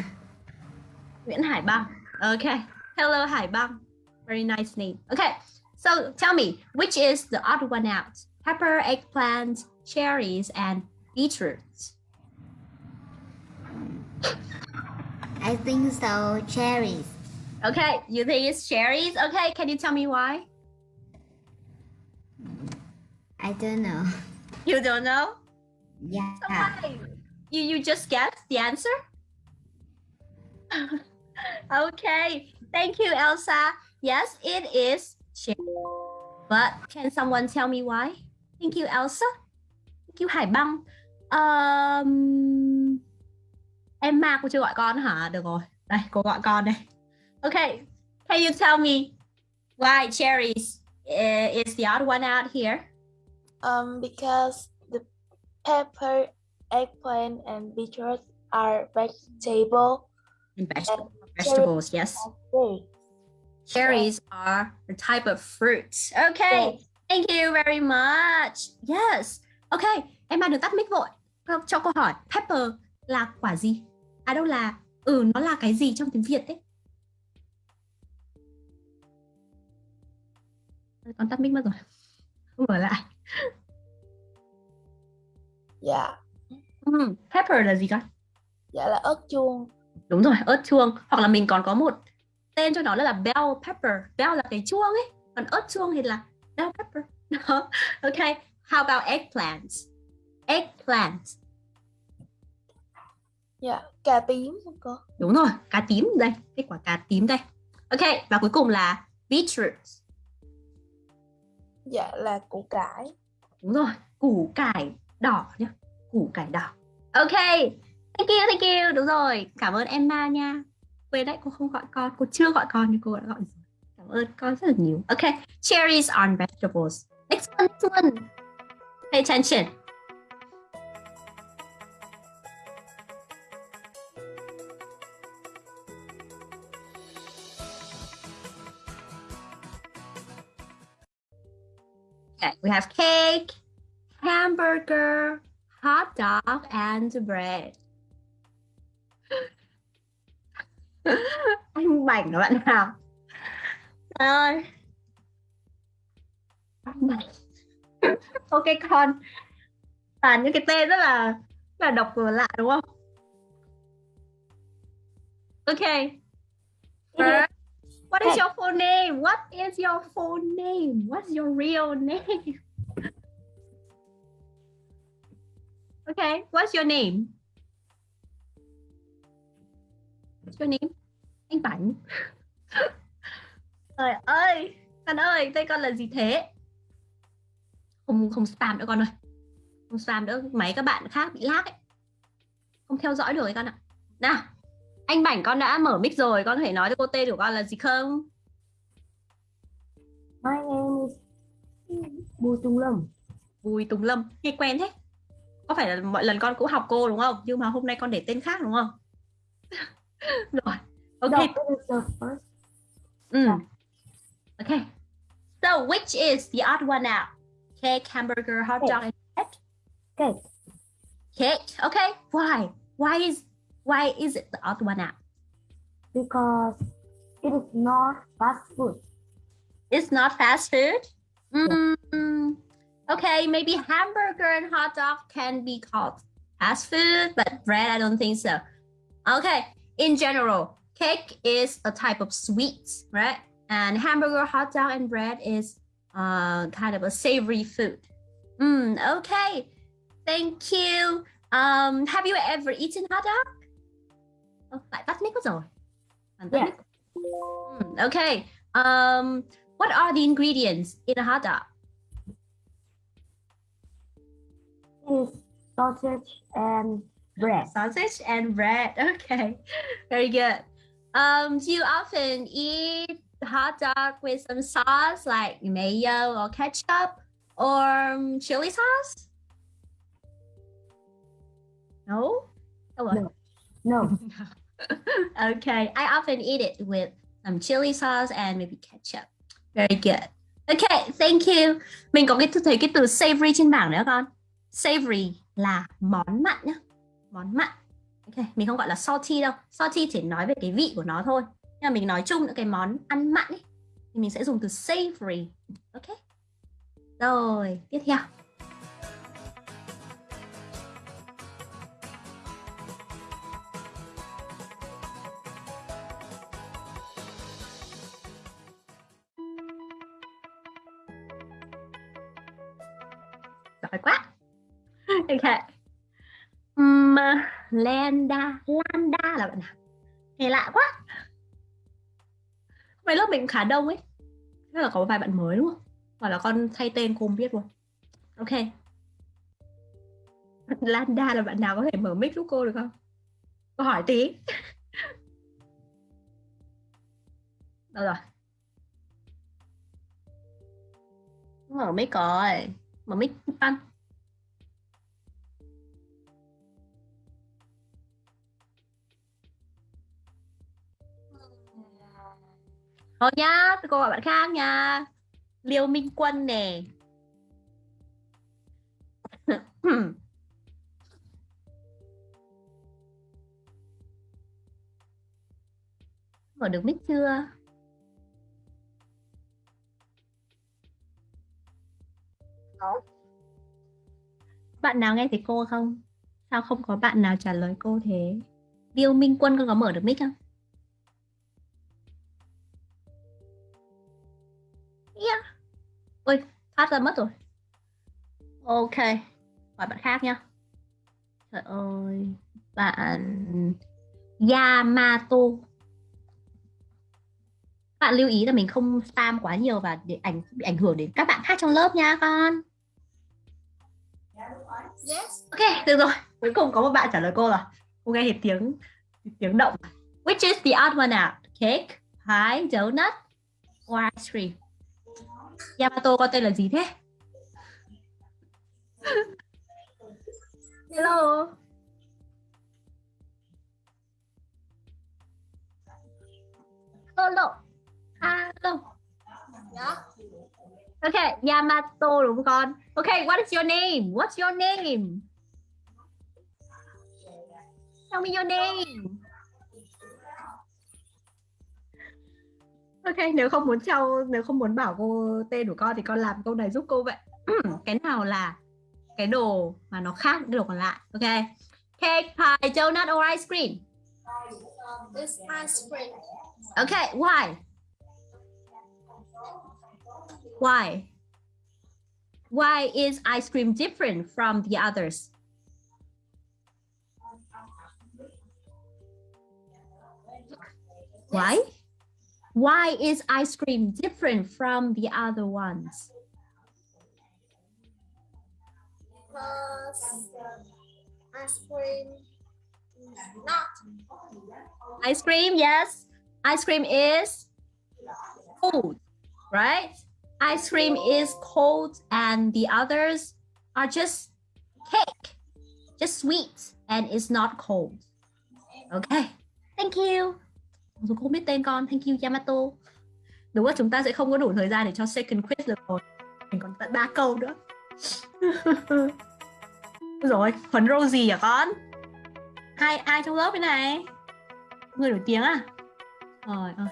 Nguyễn Hải Bang. Okay. Hello, Hải Bang. Very nice name. Okay. So tell me, which is the odd one out? Pepper, eggplant, cherries, and beetroots. I think so. Cherries. Okay, you think it's cherries? Okay, can you tell me why? I don't know. You don't know? Yeah. Why? You you just guessed the answer? okay, thank you, Elsa. Yes, it is cherry. But can someone tell me why? Thank you, Elsa. Thank you, Hải Băng. Um, Emma cô chưa gọi con hả? Được rồi. Đây, cô gọi con đây. Okay, can you tell me why cherries uh, is the odd one out here? Um, because the pepper, eggplant, and beetroot are vegetable And vegetable, vegetables, yes. Cherries are a type of fruit. Okay, Yes. thank you very much. Yes. Okay, em đừng tắt mic vội. Cho- Cho câu hỏi, pepper là quả gì? À đâu là, ừ, nó là cái gì trong tiếng Việt đấy? Con tắt mic mất rồi. Không mở lại. Dạ, Ừ, pepper là gì con? dạ là ớt chuông. Đúng rồi, ớt chuông. Hoặc là mình còn có một tên cho nó là bell pepper. Bell là cái chuông ấy. Còn ớt chuông thì là bell pepper. Đó. Okay. How about eggplants? Eggplants. Dạ, cà tím cô? Đúng rồi, cá tím đây. Cái quả cá tím đây. Ok, và cuối cùng là beetroots. Dạ là củ cải. Đúng rồi, củ cải đỏ nhá. Củ cải đỏ. Ok. Thank you, thank you. Đúng rồi. Cảm ơn Emma nha. Quên đấy, cô không gọi con. Cô chưa gọi con nhưng cô đã gọi rồi. Cảm ơn con rất là nhiều. Ok. Cherries are vegetables. Next one, next one. Pay attention. Okay, we have cake, hamburger, hot dog, and bread. Anh bảnh đó bạn nào? Trời ơi. Ok con. Toàn những cái tên rất là rất là độc và lạ đúng không? Okay. First, what is your full name? What is your full name? What's your real name? Okay, what's your name? What's your name? Anh Bảnh. Trời ơi, con ơi, tên con là gì thế? Không không spam nữa con ơi. Không spam nữa, mấy các bạn khác bị lag ấy. Không theo dõi được ấy con ạ. Nào, anh Bảnh con đã mở mic rồi, con có thể nói cho cô tên của con là gì không? My name is Bùi Tùng Lâm. Bùi Tùng Lâm, nghe quen thế. Có phải là mọi lần con cũng học cô đúng không? Nhưng mà hôm nay con để tên khác đúng không? rồi, ok. No, it is the first. Mm. Okay. So which is the odd one out? Cake, hamburger, hot dog, and bread? Cake. Cake. Okay. Why? Why is why is it the odd one out? because it is not fast food. It's not fast food. Mm, okay, maybe hamburger and hot dog can be called fast food, but bread, I don't think so. Okay, in general, cake is a type of sweet, right? And hamburger, hot dog, and bread is uh, kind of a savory food. Mm, okay, thank you. Um, have you ever eaten hot dog? Oh, mic mất rồi. Yeah. Mm, okay. Um, what are the ingredients in a hot dog? It is sausage and bread. Sausage and bread. Okay, very good. Um, do you often eat hot dog with some sauce like mayo or ketchup or um, chili sauce? No. Oh, well. No. okay, I often eat it with some chili sauce and maybe ketchup. Very good. Okay, thank you. Mình có cái thấy cái từ savory trên bảng nữa con. Savory là món mặn nhá. Món mặn. Ok, mình không gọi là salty đâu. Salty chỉ nói về cái vị của nó thôi. Nhưng mà mình nói chung những cái món ăn mặn ấy thì mình sẽ dùng từ savory. Ok. Rồi, tiếp theo. giỏi quá ok um, Landa Landa là bạn nào? Nghe lạ quá. Mấy lớp mình khá đông ấy. Chắc là có vài bạn mới đúng không? Hoặc là con thay tên cô không biết luôn ok. Landa là bạn nào có thể mở mic giúp cô được không? Cô hỏi tí. Đâu rồi? Mở mic rồi. Mở mic ăn. Thôi nhá, tôi cô gọi bạn khác nha. Liêu Minh Quân nè. Mở được mic chưa? Bạn nào nghe thấy cô không? Sao không có bạn nào trả lời cô thế? Liêu Minh Quân con có mở được mic không? Ôi, thoát ra mất rồi. Ok, hỏi bạn khác nhá. Trời ơi, bạn Yamato. Bạn lưu ý là mình không spam quá nhiều và để ảnh bị ảnh hưởng đến các bạn khác trong lớp nha con. Yes. Ok, được rồi. Cuối cùng có một bạn trả lời cô rồi. Cô nghe thấy tiếng tiếng động. Which is the odd one out? Cake, pie, donut, or ice cream? Yamato có tên là gì thế? Hello. Hello. Hello. Dạ. Okay, Yamato đúng không con? Okay, what is your name? What's your name? Tell me your name. Ok, nếu không muốn trao nếu không muốn bảo cô tên của con thì con làm câu này giúp cô vậy. Ừ, cái nào là cái đồ mà nó khác đồ còn lại. Ok. Cake, pie, donut or ice cream? This ice cream. Okay, why? Why? Why is ice cream different from the others? Why? Why is ice cream different from the other ones? Because ice cream is not Ice cream, yes. Ice cream is cold, right? Ice cream is cold and the others are just cake, just sweet and it's not cold. Okay, thank you. Dù không biết tên con, thank you Yamato. Đúng là chúng ta sẽ không có đủ thời gian để cho second quiz được rồi. Mình còn tận ba câu nữa. rồi, Huấn Rosie à con? Ai ai trong lớp cái này? Người nổi tiếng à? Rồi ơi.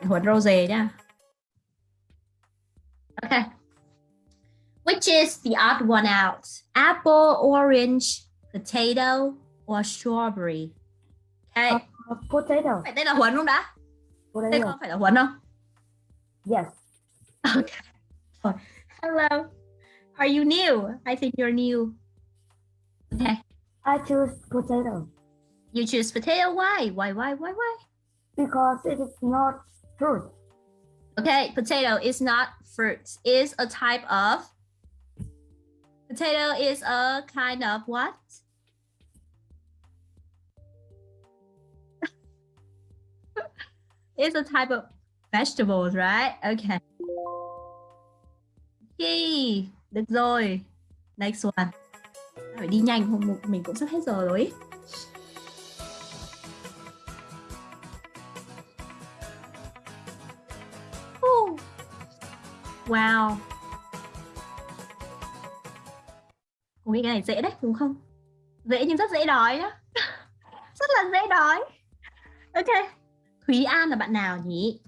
Huấn Rose nha. Okay. Which is the odd one out? Apple, orange, potato, or strawberry? Okay. Uh, potato. Phải tên là Huấn không đã? Tên Potato. con phải là Huấn không? Yes. Okay. Rồi. Hello. Are you new? I think you're new. Okay. I choose potato You choose potato. Why? Why? Why? Why? Why? because it is not fruit. Okay, potato is not fruit. Is a type of potato is a kind of what? is a type of vegetables, right? Okay. Okay, được rồi. Next one. Phải đi nhanh không mình cũng sắp hết giờ rồi. Ý. Wow. Cô nghĩ cái này dễ đấy đúng không? Dễ nhưng rất dễ đói nhá. rất là dễ đói. Ok. Thúy An là bạn nào nhỉ?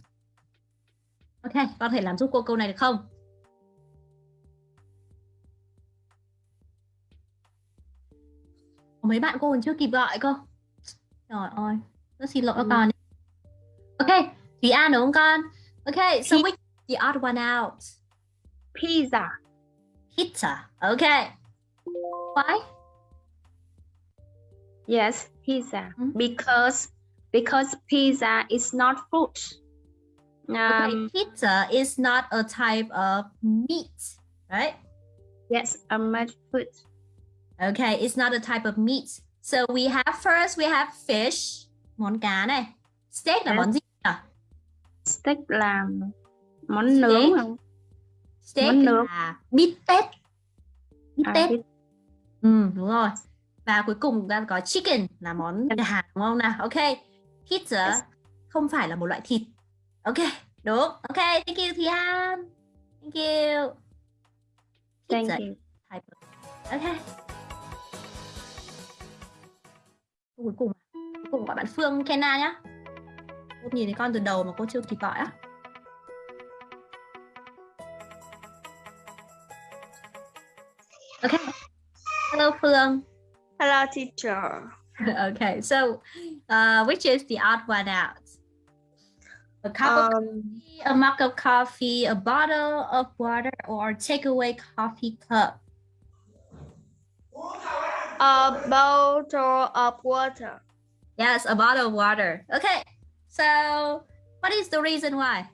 Ok, con có thể làm giúp cô câu này được không? Có mấy bạn cô còn chưa kịp gọi cơ. Trời ơi, rất xin lỗi các con. Ok, Thúy An đúng không con? Ok, so which the odd one out? Pizza. Pizza. Okay. Why? Yes, pizza. Hmm? Because because pizza is not. Okay, Um, pizza is not a type of meat, right? yes, a much food. Okay, it's not a type of meat. So we have first we have fish, món cá này. Steak là Yes. món gì nhỉ? Steak là món nướng không? Steak Món nướng. là bít tết. Bít À, tết. bít- Ừ, đúng rồi. Và cuối cùng chúng ta có chicken là món gà đúng không nào? Ok. Pizza Yes. không phải là một loại thịt. Ok, đúng. Ok, thank you Thùy An. Thank you. Thank Pizza you. type of- Ok. Cuối cùng cuối cùng gọi bạn Phương Kenna nhá. Cô nhìn thấy con từ đầu mà cô chưa kịp gọi á. Ok. Hello Phương. Hello, teacher. okay, so uh, which is the odd one out? A cup of Um, coffee, a mug of coffee, a bottle of water, or takeaway coffee cup? a bottle of water. Yes, a bottle of water. Okay, so what is the reason why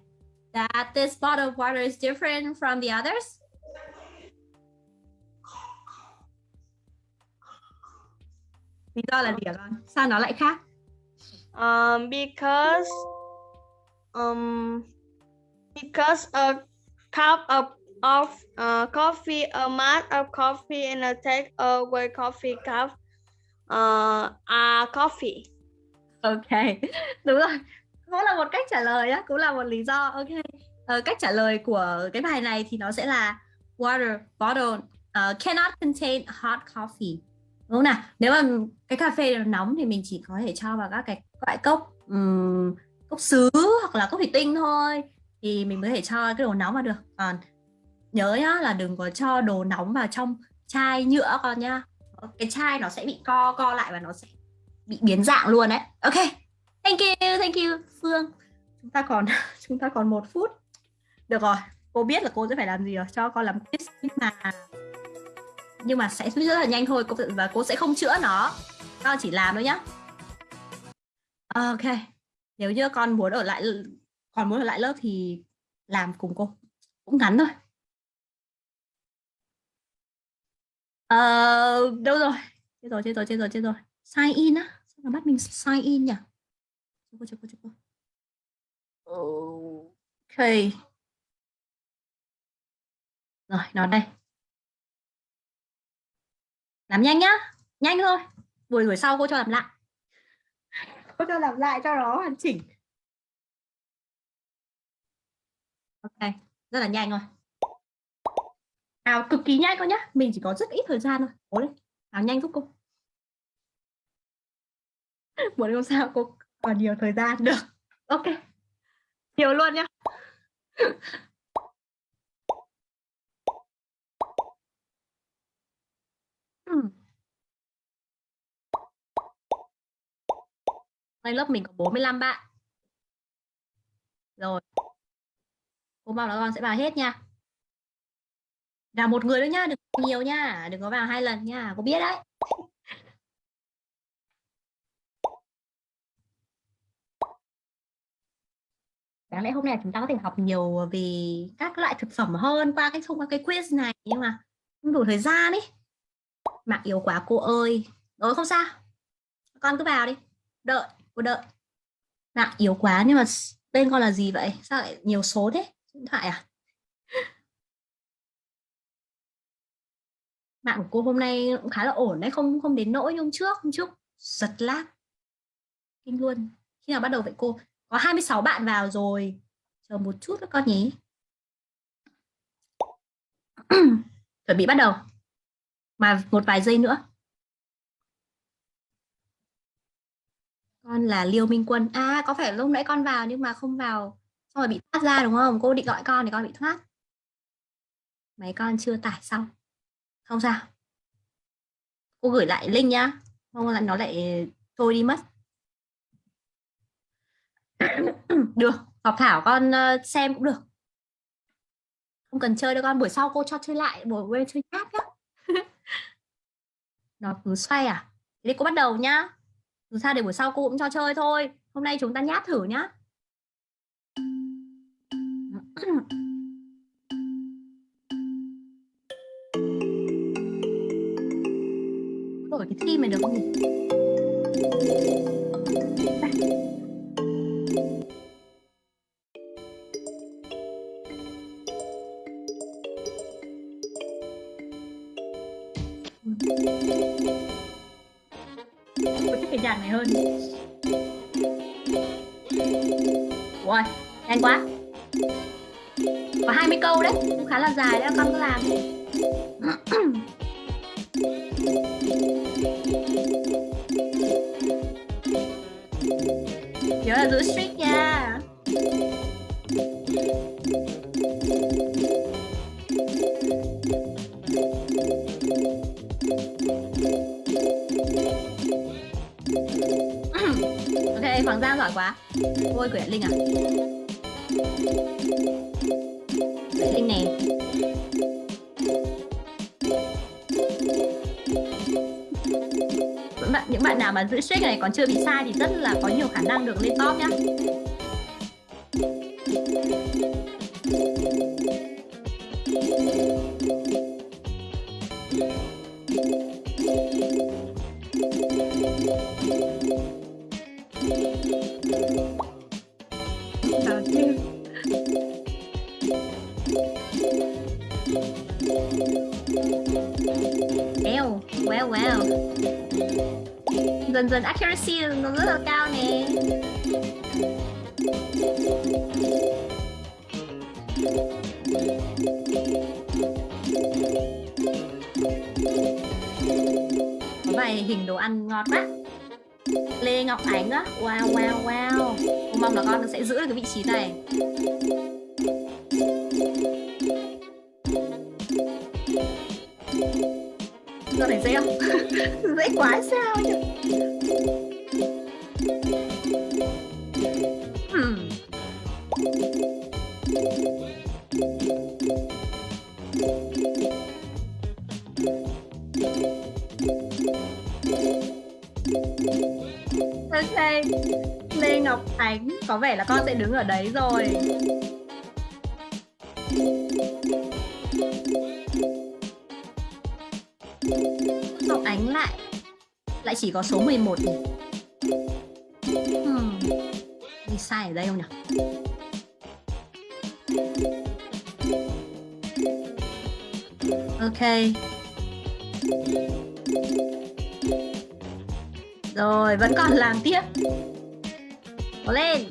that this bottle of water is different from the others? Lý do là gì hả con? Sao nó lại khác? Um, because um, because a cup of of uh, coffee, a mug of coffee, and a take away coffee cup uh, are coffee. Ok, đúng rồi. Cũng là một cách trả lời á, cũng là một lý do. Ok. Ờ, cách trả lời của cái bài này thì nó sẽ là water bottle uh, cannot contain hot coffee. Đúng không nào? Nếu mà cái cà phê nó nóng thì mình chỉ có thể cho vào các cái loại cốc um, cốc sứ hoặc là cốc thủy tinh thôi thì mình mới thể cho cái đồ nóng vào được. Còn nhớ nhá là đừng có cho đồ nóng vào trong chai nhựa con nhá. Cái chai nó sẽ bị co co lại và nó sẽ bị biến dạng luôn đấy. Ok. Thank you, thank you Phương. Chúng ta còn chúng ta còn một phút. Được rồi, cô biết là cô sẽ phải làm gì rồi, cho con làm quiz nhưng mà nhưng mà sẽ rất là nhanh thôi và cô sẽ không chữa nó. Con chỉ làm thôi nhá. Ok. Nếu như con muốn ở lại còn muốn ở lại lớp thì làm cùng cô. Cũng ngắn thôi. Ờ, đâu rồi? Chết rồi, chết rồi, chết rồi, chết rồi. Sign in á. Sao bắt mình sign in nhỉ? Chờ cô, chờ cô, chờ cô. Ok. Rồi, nó đây. Làm nhanh nhá. Nhanh thôi. Buổi buổi sau cô cho làm lại. Cô cho làm lại cho nó hoàn chỉnh. Ok, rất là nhanh thôi. Nào cực kỳ nhanh con nhá. Mình chỉ có rất ít thời gian thôi. Cố lên. Nào nhanh giúp cô. Muốn không sao cô còn nhiều thời gian được. Ok. Nhiều luôn nhá. Ừm. Nay lớp mình có 45 bạn. Rồi. Cô mong là con sẽ vào hết nha. Vào một người thôi nha đừng nhiều nha, đừng có vào hai lần nha, cô biết đấy. Đáng lẽ hôm nay chúng ta có thể học nhiều về các loại thực phẩm hơn qua cái thông qua cái quiz này nhưng mà không đủ thời gian ấy. Mạng yếu quá cô ơi. Rồi không sao. Con cứ vào đi. Đợi, cô đợi. Mạng yếu quá nhưng mà tên con là gì vậy? Sao lại nhiều số thế? Điện thoại à? Mạng của cô hôm nay cũng khá là ổn đấy, không không đến nỗi như hôm trước, hôm trước giật lag. Kinh luôn. Khi nào bắt đầu vậy cô? Có 26 bạn vào rồi. Chờ một chút các con nhé. chuẩn bị bắt đầu mà một vài giây nữa. Con là Liêu Minh Quân. À có phải lúc nãy con vào nhưng mà không vào. Xong rồi bị thoát ra đúng không? Cô định gọi con thì con bị thoát. Máy con chưa tải xong. Không sao. Cô gửi lại link nhá. Không là nó lại thôi đi mất. Được, học Thảo con ờ, xem cũng được. Không cần chơi đâu con. Buổi sau cô cho chơi lại, buổi quên chơi nhát nhá nó cứ xoay à? Thế thì cô bắt đầu nhá. Dù sao để buổi sau cô cũng cho chơi thôi. Hôm nay chúng ta nhát thử nhá. Đổi cái theme này được không nhỉ? Cái nhạc này hơn. Ui, nhanh quá. Có 20 câu đấy, cũng khá là dài đấy, con cứ làm Nhớ là giữ streak nha. Ôi của Linh à Linh nè những bạn, những bạn nào mà giữ streak này còn chưa bị sai thì rất là có nhiều khả năng được lên top nhá. Ok Lê Ngọc Ánh Có vẻ là con sẽ đứng ở đấy rồi Ngọc Ánh lại Lại chỉ có số 11 nhỉ hmm. Đi sai ở đây không nhỉ Ok Rồi, vẫn còn làm tiếp Cố lên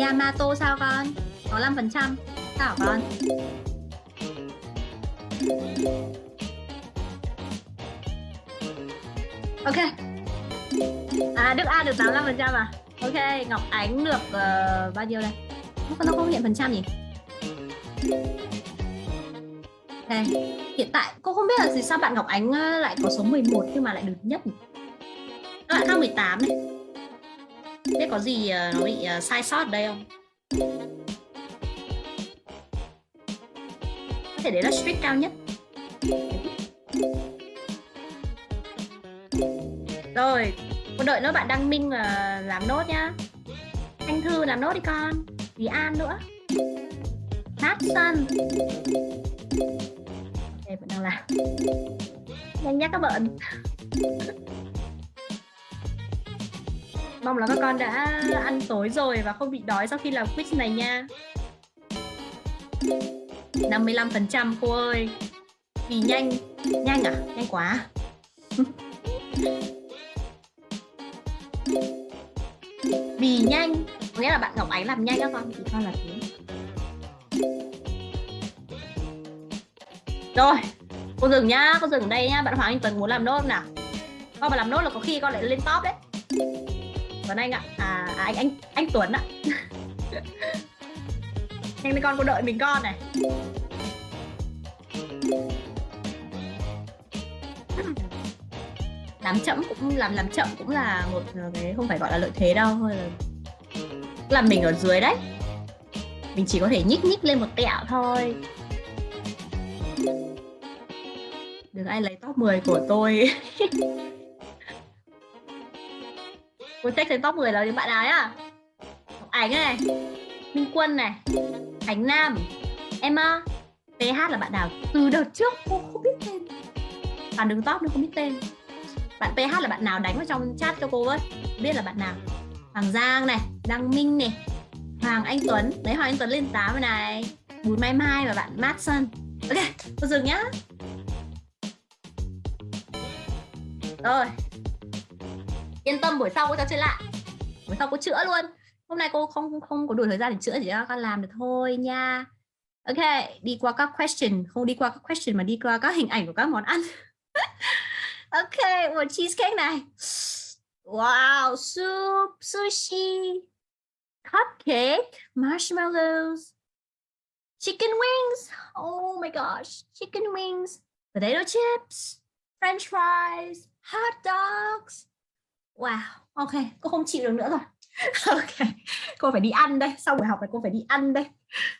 Yamato sao con? Có 5% Sao con? Ok À Đức A được 85% à? Ok, Ngọc Ánh được uh, bao nhiêu đây? Nó không hiện phần trăm nhỉ? đây hiện tại cô không biết là gì sao bạn Ngọc Ánh ờ, lại có số 11 nhưng mà lại được nhất các bạn khác 18 này Biết có gì ờ, nó bị ờ, sai sót đây không? Có thể đấy là streak cao nhất. Rồi con đợi nó bạn đăng minh làm nốt nhá. Anh Thư làm nốt đi con. Vì An nữa. Hát Sun Đây vẫn đang làm Nhanh nhá các bạn. Mong là các con đã ăn tối rồi và không bị đói sau khi làm quiz này nha. 55% cô ơi. Vì nhanh. Nhanh à? Nhanh quá. Vì nhanh nghĩa là bạn Ngọc Ánh làm nhanh các con. Thì con là thế. Rồi cô dừng nhá cô dừng đây nhá. Bạn Hoàng Anh Tuấn muốn làm nốt nào? Con mà làm nốt là có khi con lại lên top đấy. Tuấn Anh ạ à, à anh anh anh Tuấn ạ. Nhanh lên con cô đợi mình con này. Làm chậm cũng làm làm chậm cũng là một cái không phải gọi là lợi thế đâu thôi là là mình ở dưới đấy. Mình chỉ có thể nhích nhích lên một tẹo thôi. Đừng ai lấy top 10 của tôi? Tôi check trên top 10 là những bạn nào nhá? Ngọc ảnh này minh quân này khánh nam emma. Ph là bạn nào? Từ đợt trước cô không biết tên. Bạn đứng top nó không biết tên. Bạn PH là bạn nào đánh vào trong chat cho cô với biết là bạn nào Hoàng Giang này, Đăng Minh này, Hoàng Anh Tuấn. Đấy, Hoàng Anh Tuấn lên 8 rồi này. Bùi Mai Mai và bạn Madson ok cô dừng nhá. Rồi. Yên tâm, buổi sau cô cho chơi lại. Buổi sau cô chữa luôn. Hôm nay cô không không có đủ thời gian để chữa, chỉ cho con làm được thôi nha. Ok, đi qua các question. Không đi qua các question mà đi qua các hình ảnh của các món ăn. Ok, một cheesecake này wow soup sushi, cupcake, marshmallows, chicken wings. Oh my gosh, chicken wings, potato chips, french fries, hot dogs. Wow, ok, cô không chịu được nữa rồi. Ok, cô phải đi ăn đây. Sau buổi học này cô phải đi ăn đây.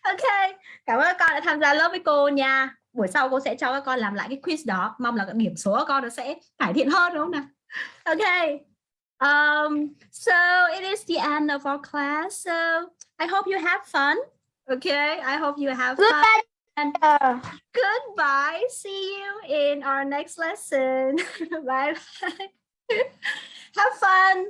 Ok, cảm ơn các con đã tham gia lớp với cô nha. Buổi sau cô sẽ cho các con làm lại cái quiz đó. Mong là điểm số của con nó sẽ cải thiện hơn, đúng không nào? Ok. Um so it is the end of our class. So I hope you have fun okay? I hope you have fun. and goodbye. See you in our next lesson. Bye bye have fun